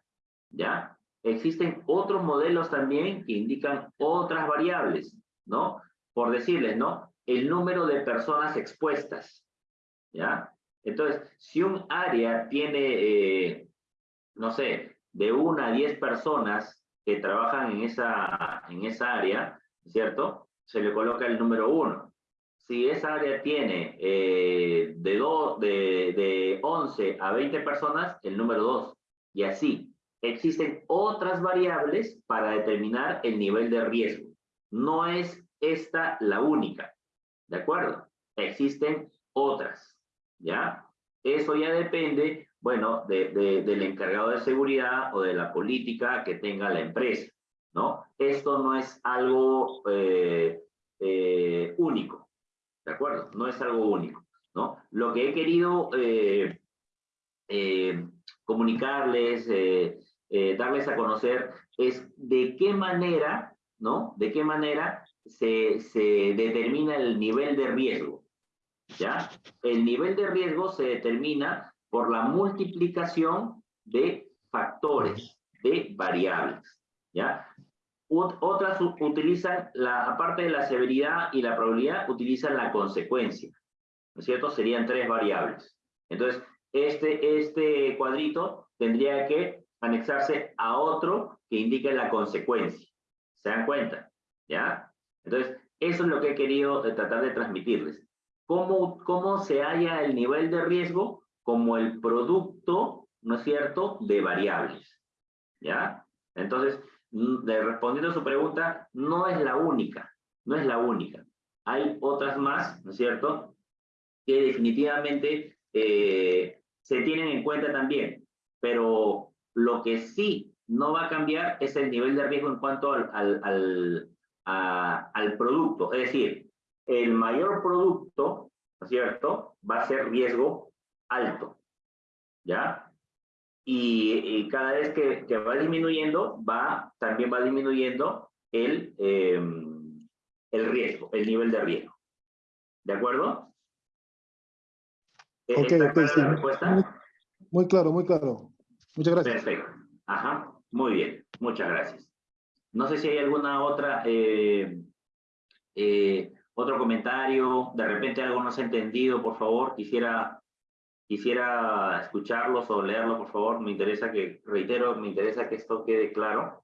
¿ya? Existen otros modelos también que indican otras variables, ¿no? Por decirles, ¿no? El número de personas expuestas, ¿ya? Entonces, si un área tiene eh, no sé, de una a diez personas que trabajan en esa, en esa área, ¿cierto? Se le coloca el número uno. Si esa área tiene eh, de, de, de 11 a 20 personas, el número dos. Y así. Existen otras variables para determinar el nivel de riesgo. No es esta la única. ¿De acuerdo? Existen otras. ¿Ya? Eso ya depende bueno, de, del encargado de seguridad o de la política que tenga la empresa, ¿no? Esto no es algo eh, eh, único, ¿de acuerdo? No es algo único, ¿no? Lo que he querido eh, comunicarles, darles a conocer es de qué manera, ¿no? De qué manera se, se determina el nivel de riesgo, ¿ya? El nivel de riesgo se determina por la multiplicación de factores, de variables, ¿ya? Otras utilizan, la, aparte de la severidad y la probabilidad, utilizan la consecuencia, ¿no es cierto? Serían tres variables. Entonces, este, este cuadrito tendría que anexarse a otro que indique la consecuencia. ¿Se dan cuenta? ¿Ya? Entonces, eso es lo que he querido tratar de transmitirles. ¿Cómo, cómo se halla el nivel de riesgo? Como el producto, ¿no es cierto?, de variables, ¿ya? Entonces, mm, respondiendo a su pregunta, no es la única, no es la única. Hay otras más, ¿no es cierto?, que definitivamente eh, se tienen en cuenta también, pero lo que sí no va a cambiar es el nivel de riesgo en cuanto al, al, al producto. Es decir, el mayor producto, ¿no es cierto?, va a ser riesgo alto, ¿ya? Y, cada vez que, que, va disminuyendo, va, también va disminuyendo el, em, el riesgo, el nivel de riesgo. ¿De acuerdo? ¿E-, ok, ok, sí. respuesta? Muy, claro, muy claro. Muchas gracias. Perfecto. Ajá, muy bien. Muchas gracias. No sé si hay alguna otra, eh, eh, otro comentario, de repente algo no se ha entendido, por favor, quisiera Quisiera escucharlos o leerlo, por favor. Me interesa que, reitero, me interesa que esto quede claro.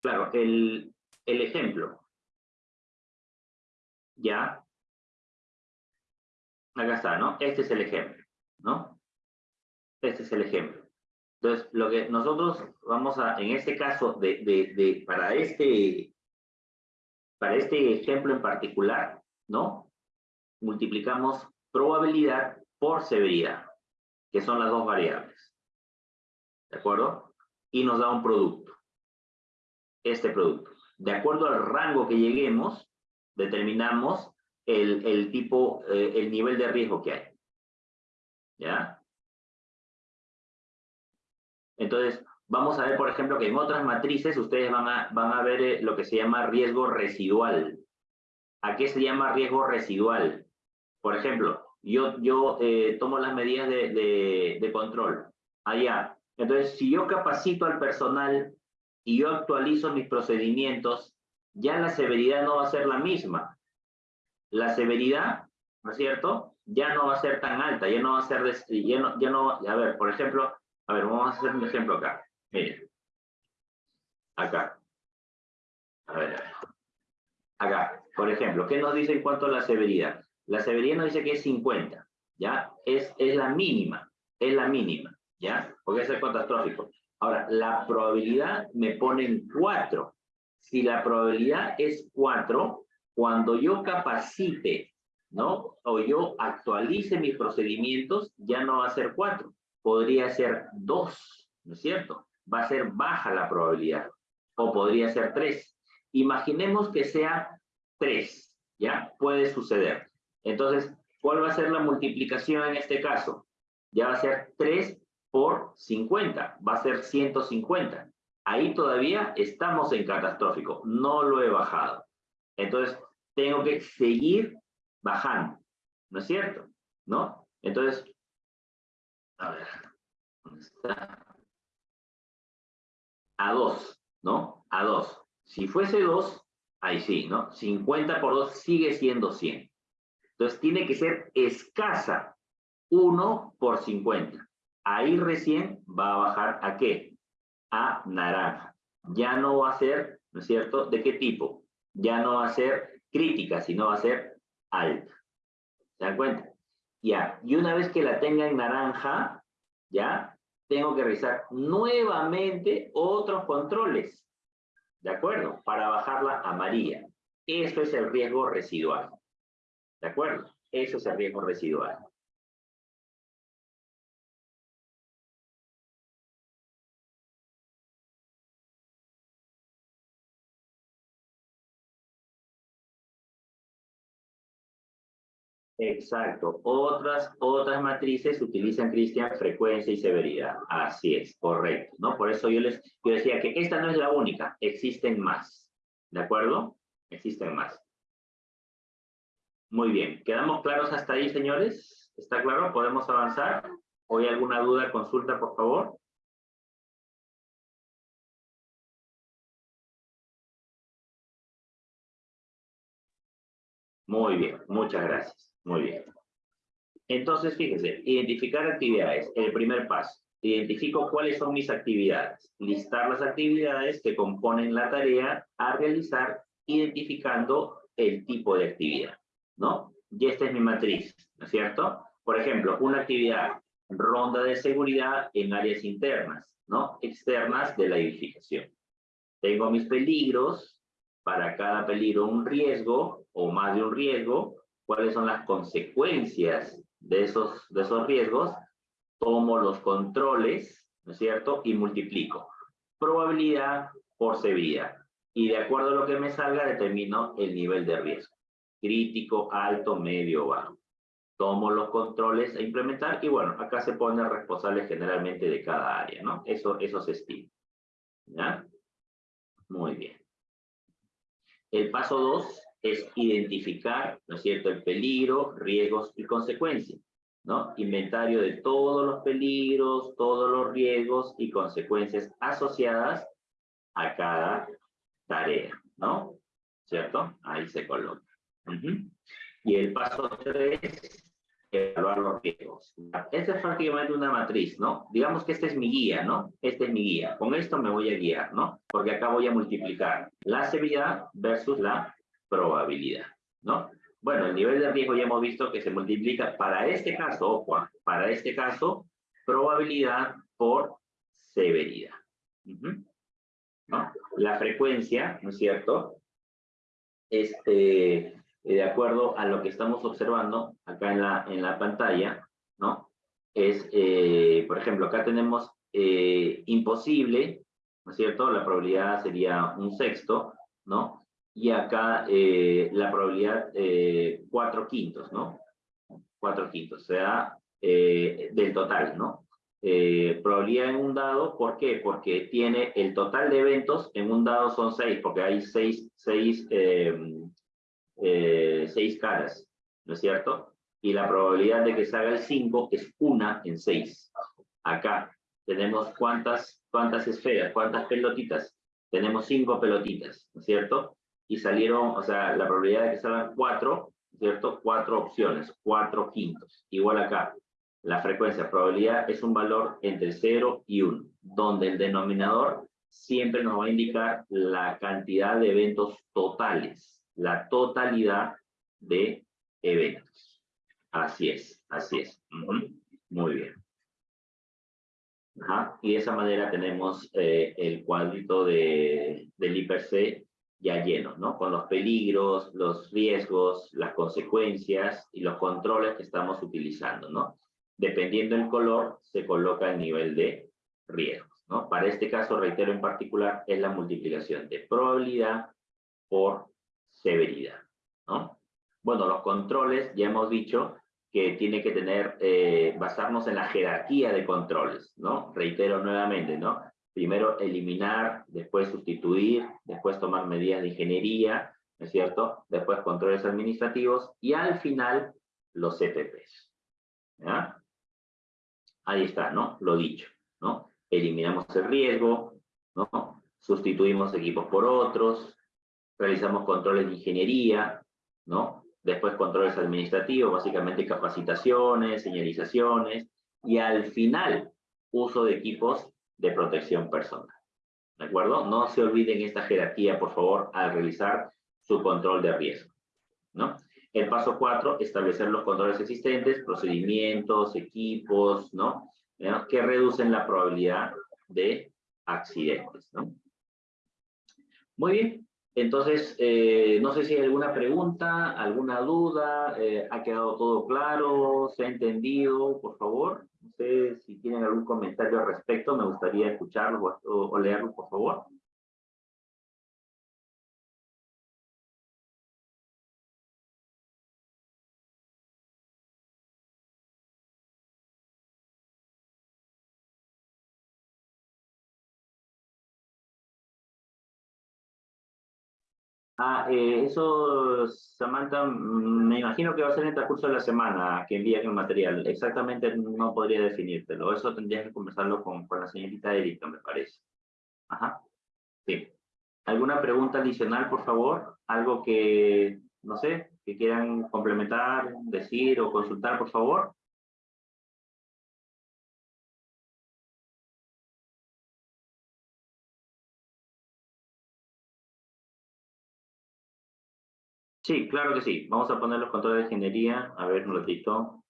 Claro, el, el ejemplo. Ya, Acá está, ¿no? Este es el ejemplo, ¿no? Este es el ejemplo. Entonces, lo que nosotros vamos a, en este caso, de, de, de, para, este, para este ejemplo en particular, ¿no? Multiplicamos probabilidad por severidad, que son las dos variables. ¿De acuerdo? Y nos da un producto. Este producto. De acuerdo al rango que lleguemos, determinamos el, tipo, eh, el nivel de riesgo que hay. ¿Ya? Entonces, vamos a ver, por ejemplo, que en otras matrices ustedes van a, van a ver eh, lo que se llama riesgo residual. ¿A qué se llama riesgo residual? Por ejemplo, yo, yo eh, tomo las medidas de, de, de control. Allá. Entonces, si yo capacito al personal y yo actualizo mis procedimientos, ya la severidad no va a ser la misma la severidad, ¿no es cierto? Ya no va a ser tan alta, ya no va a ser, ya no, ya no, a ver, por ejemplo, a ver, vamos a hacer un ejemplo acá. Miren. Acá. A ver. Acá, por ejemplo, ¿qué nos dice en cuanto a la severidad? La severidad nos dice que es 50, ¿ya? Es, es la mínima, es la mínima, ¿ya? Porque es el catastrófico. Ahora, la probabilidad me pone en 4. Si la probabilidad es 4, cuando yo capacite, ¿no? O yo actualice mis procedimientos, ya no va a ser cuatro, podría ser dos, ¿no es cierto? Va a ser baja la probabilidad, o podría ser tres. Imaginemos que sea tres, ¿ya? Puede suceder. Entonces, ¿cuál va a ser la multiplicación en este caso? Ya va a ser 3 por 50, va a ser 150. Ahí todavía estamos en catastrófico, no lo he bajado. Entonces, tengo que seguir bajando, ¿no es cierto? ¿No? Entonces, a ver, ¿dónde está? A 2, ¿no? A 2. Si fuese 2, ahí sí, ¿no? 50 por 2 sigue siendo 100. Entonces, tiene que ser escasa 1 por 50. Ahí recién va a bajar a qué? A naranja. Ya no va a ser, ¿no es cierto? ¿De qué tipo? Ya no va a ser crítica, sino va a ser alta. ¿Se dan cuenta? Ya, y una vez que la tenga en naranja, ya, tengo que realizar nuevamente otros controles, ¿de acuerdo? Para bajarla a amarilla. Eso es el riesgo residual, ¿de acuerdo? Eso es el riesgo residual. Exacto. Otras, otras matrices utilizan, Cristian, frecuencia y severidad. Así es, correcto. ¿no? Por eso yo les yo decía que esta no es la única, existen más. ¿De acuerdo? Existen más. Muy bien. ¿Quedamos claros hasta ahí, señores? ¿Está claro? ¿Podemos avanzar? ¿O alguna duda, consulta, por favor? Muy bien, muchas gracias. Muy bien. Entonces, fíjense, identificar actividades, el primer paso. Identifico cuáles son mis actividades. Listar las actividades que componen la tarea a realizar identificando el tipo de actividad, ¿no? Y esta es mi matriz, ¿no es cierto? Por ejemplo, una actividad, ronda de seguridad en áreas internas, ¿no? Externas de la edificación. Tengo mis peligros, para cada peligro un riesgo o más de un riesgo, cuáles son las consecuencias de esos, de esos riesgos, tomo los controles, ¿no es cierto? Y multiplico. Probabilidad por severidad. Y de acuerdo a lo que me salga, determino el nivel de riesgo. Crítico, alto, medio, bajo. Tomo los controles a implementar y bueno, acá se pone responsable generalmente de cada área, ¿no? Eso, eso se estima. ¿Ya? Muy bien. El paso 2 es identificar, ¿no es cierto?, el peligro, riesgos y consecuencias, ¿no? Inventario de todos los peligros, todos los riesgos y consecuencias asociadas a cada tarea, ¿no? ¿Cierto? Ahí se coloca. Y el paso 3, evaluar los riesgos. Esta es prácticamente una matriz, ¿no? Digamos que esta es mi guía, ¿no? Esta es mi guía. Con esto me voy a guiar, ¿no? Porque acá voy a multiplicar la severidad versus la probabilidad, ¿no? Bueno, el nivel de riesgo ya hemos visto que se multiplica para este caso, ojo, para este caso, probabilidad por severidad. ¿no? La frecuencia, ¿no es cierto? Este, de acuerdo a lo que estamos observando acá en la, en la pantalla, ¿no? Es, eh, por ejemplo, acá tenemos eh, imposible, ¿no es cierto? La probabilidad sería un sexto, ¿no? Y acá eh, la probabilidad eh, 4 quintos, ¿no? 4 quintos, o sea, eh, del total, ¿no? Eh, probabilidad en un dado, ¿por qué? Porque tiene el total de eventos, en un dado son 6, porque hay 6 seis, em, seis caras, ¿no es cierto? Y la probabilidad de que salga el 5 es 1 en 6. Acá tenemos cuántas, cuántas esferas, cuántas pelotitas. Tenemos 5 pelotitas, ¿no es cierto? Y salieron, o sea, la probabilidad de que salgan cuatro, ¿cierto? Cuatro opciones, cuatro quintos. Igual acá, la frecuencia probabilidad es un valor entre 0 y 1, donde el denominador siempre nos va a indicar la cantidad de eventos totales, la totalidad de eventos. Así es, así es. Muy bien. Y de esa manera tenemos eh, el cuadrito de, del IPC ya lleno, ¿no? Con los peligros, los riesgos, las consecuencias y los controles que estamos utilizando, ¿no? Dependiendo del color, se coloca el nivel de riesgos, ¿no? Para este caso, reitero en particular, es la multiplicación de probabilidad por severidad, ¿no? Bueno, los controles, ya hemos dicho que tiene que tener, eh, basarnos en la jerarquía de controles, ¿no? Reitero nuevamente, ¿no? Primero eliminar, después sustituir, después tomar medidas de ingeniería, ¿no es cierto? Después controles administrativos y al final los CPPs. ¿ya? Ahí está, ¿no? Lo dicho, ¿no? Eliminamos el riesgo, ¿no? Sustituimos equipos por otros, realizamos controles de ingeniería, ¿no? Después controles administrativos, básicamente capacitaciones, señalizaciones, y al final uso de equipos de protección personal. ¿De acuerdo? No se olviden esta jerarquía, por favor, al realizar su control de riesgo. ¿no? El paso cuatro, establecer los controles existentes, procedimientos, equipos, ¿no? Que reducen la probabilidad de accidentes, ¿no? Muy bien. Entonces, eh, no sé si hay alguna pregunta, alguna duda, eh, ¿ha quedado todo claro? ¿Se ha entendido? Por favor. No sé si tienen algún comentario al respecto, me gustaría escucharlo o, leerlo, por favor. Ah, eh, eso, Samantha, mm, me imagino que va a ser en el transcurso de la semana que envíen el material. Exactamente no podría definírtelo. Eso tendrías que conversarlo con, con la señorita Erika, me parece. Ajá. Sí. ¿Alguna pregunta adicional, por favor? Algo que, no sé, que quieran complementar, decir o consultar, por favor. Sí, claro que sí. Vamos a poner los controles de ingeniería. A ver, un ratito.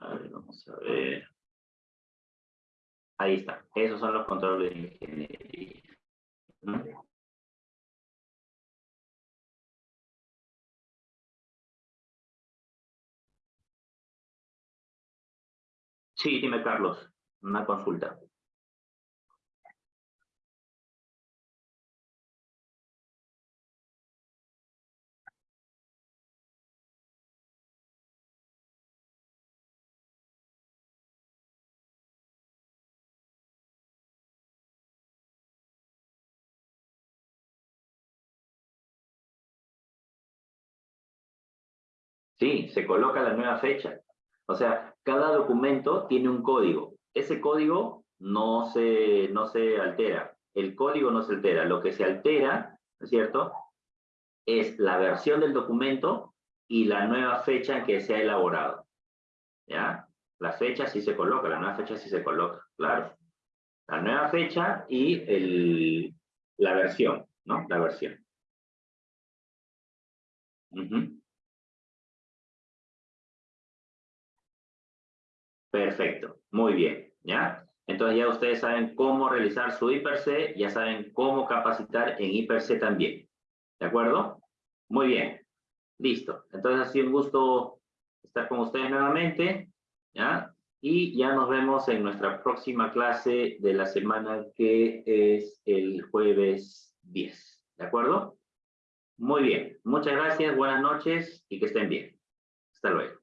A ver, vamos a ver. Ahí está. Esos son los controles de ingeniería. Sí, dime, Carlos. Una consulta. Sí, se coloca la nueva fecha. O sea, cada documento tiene un código. Ese código no se, no se altera. El código no se altera. Lo que se altera, ¿no es cierto? Es la versión del documento y la nueva fecha en que se ha elaborado. ¿Ya? La fecha sí se coloca, la nueva fecha sí se coloca, claro. La nueva fecha y el, la versión, ¿no? La versión. Perfecto, muy bien, ¿ya? Entonces ya ustedes saben cómo realizar su IPRC, ya saben cómo capacitar en IPRC también, ¿de acuerdo? Muy bien, listo. Entonces ha sido un gusto estar con ustedes nuevamente, ¿ya? Y ya nos vemos en nuestra próxima clase de la semana que es el jueves 10, ¿de acuerdo? Muy bien, muchas gracias, buenas noches y que estén bien. Hasta luego.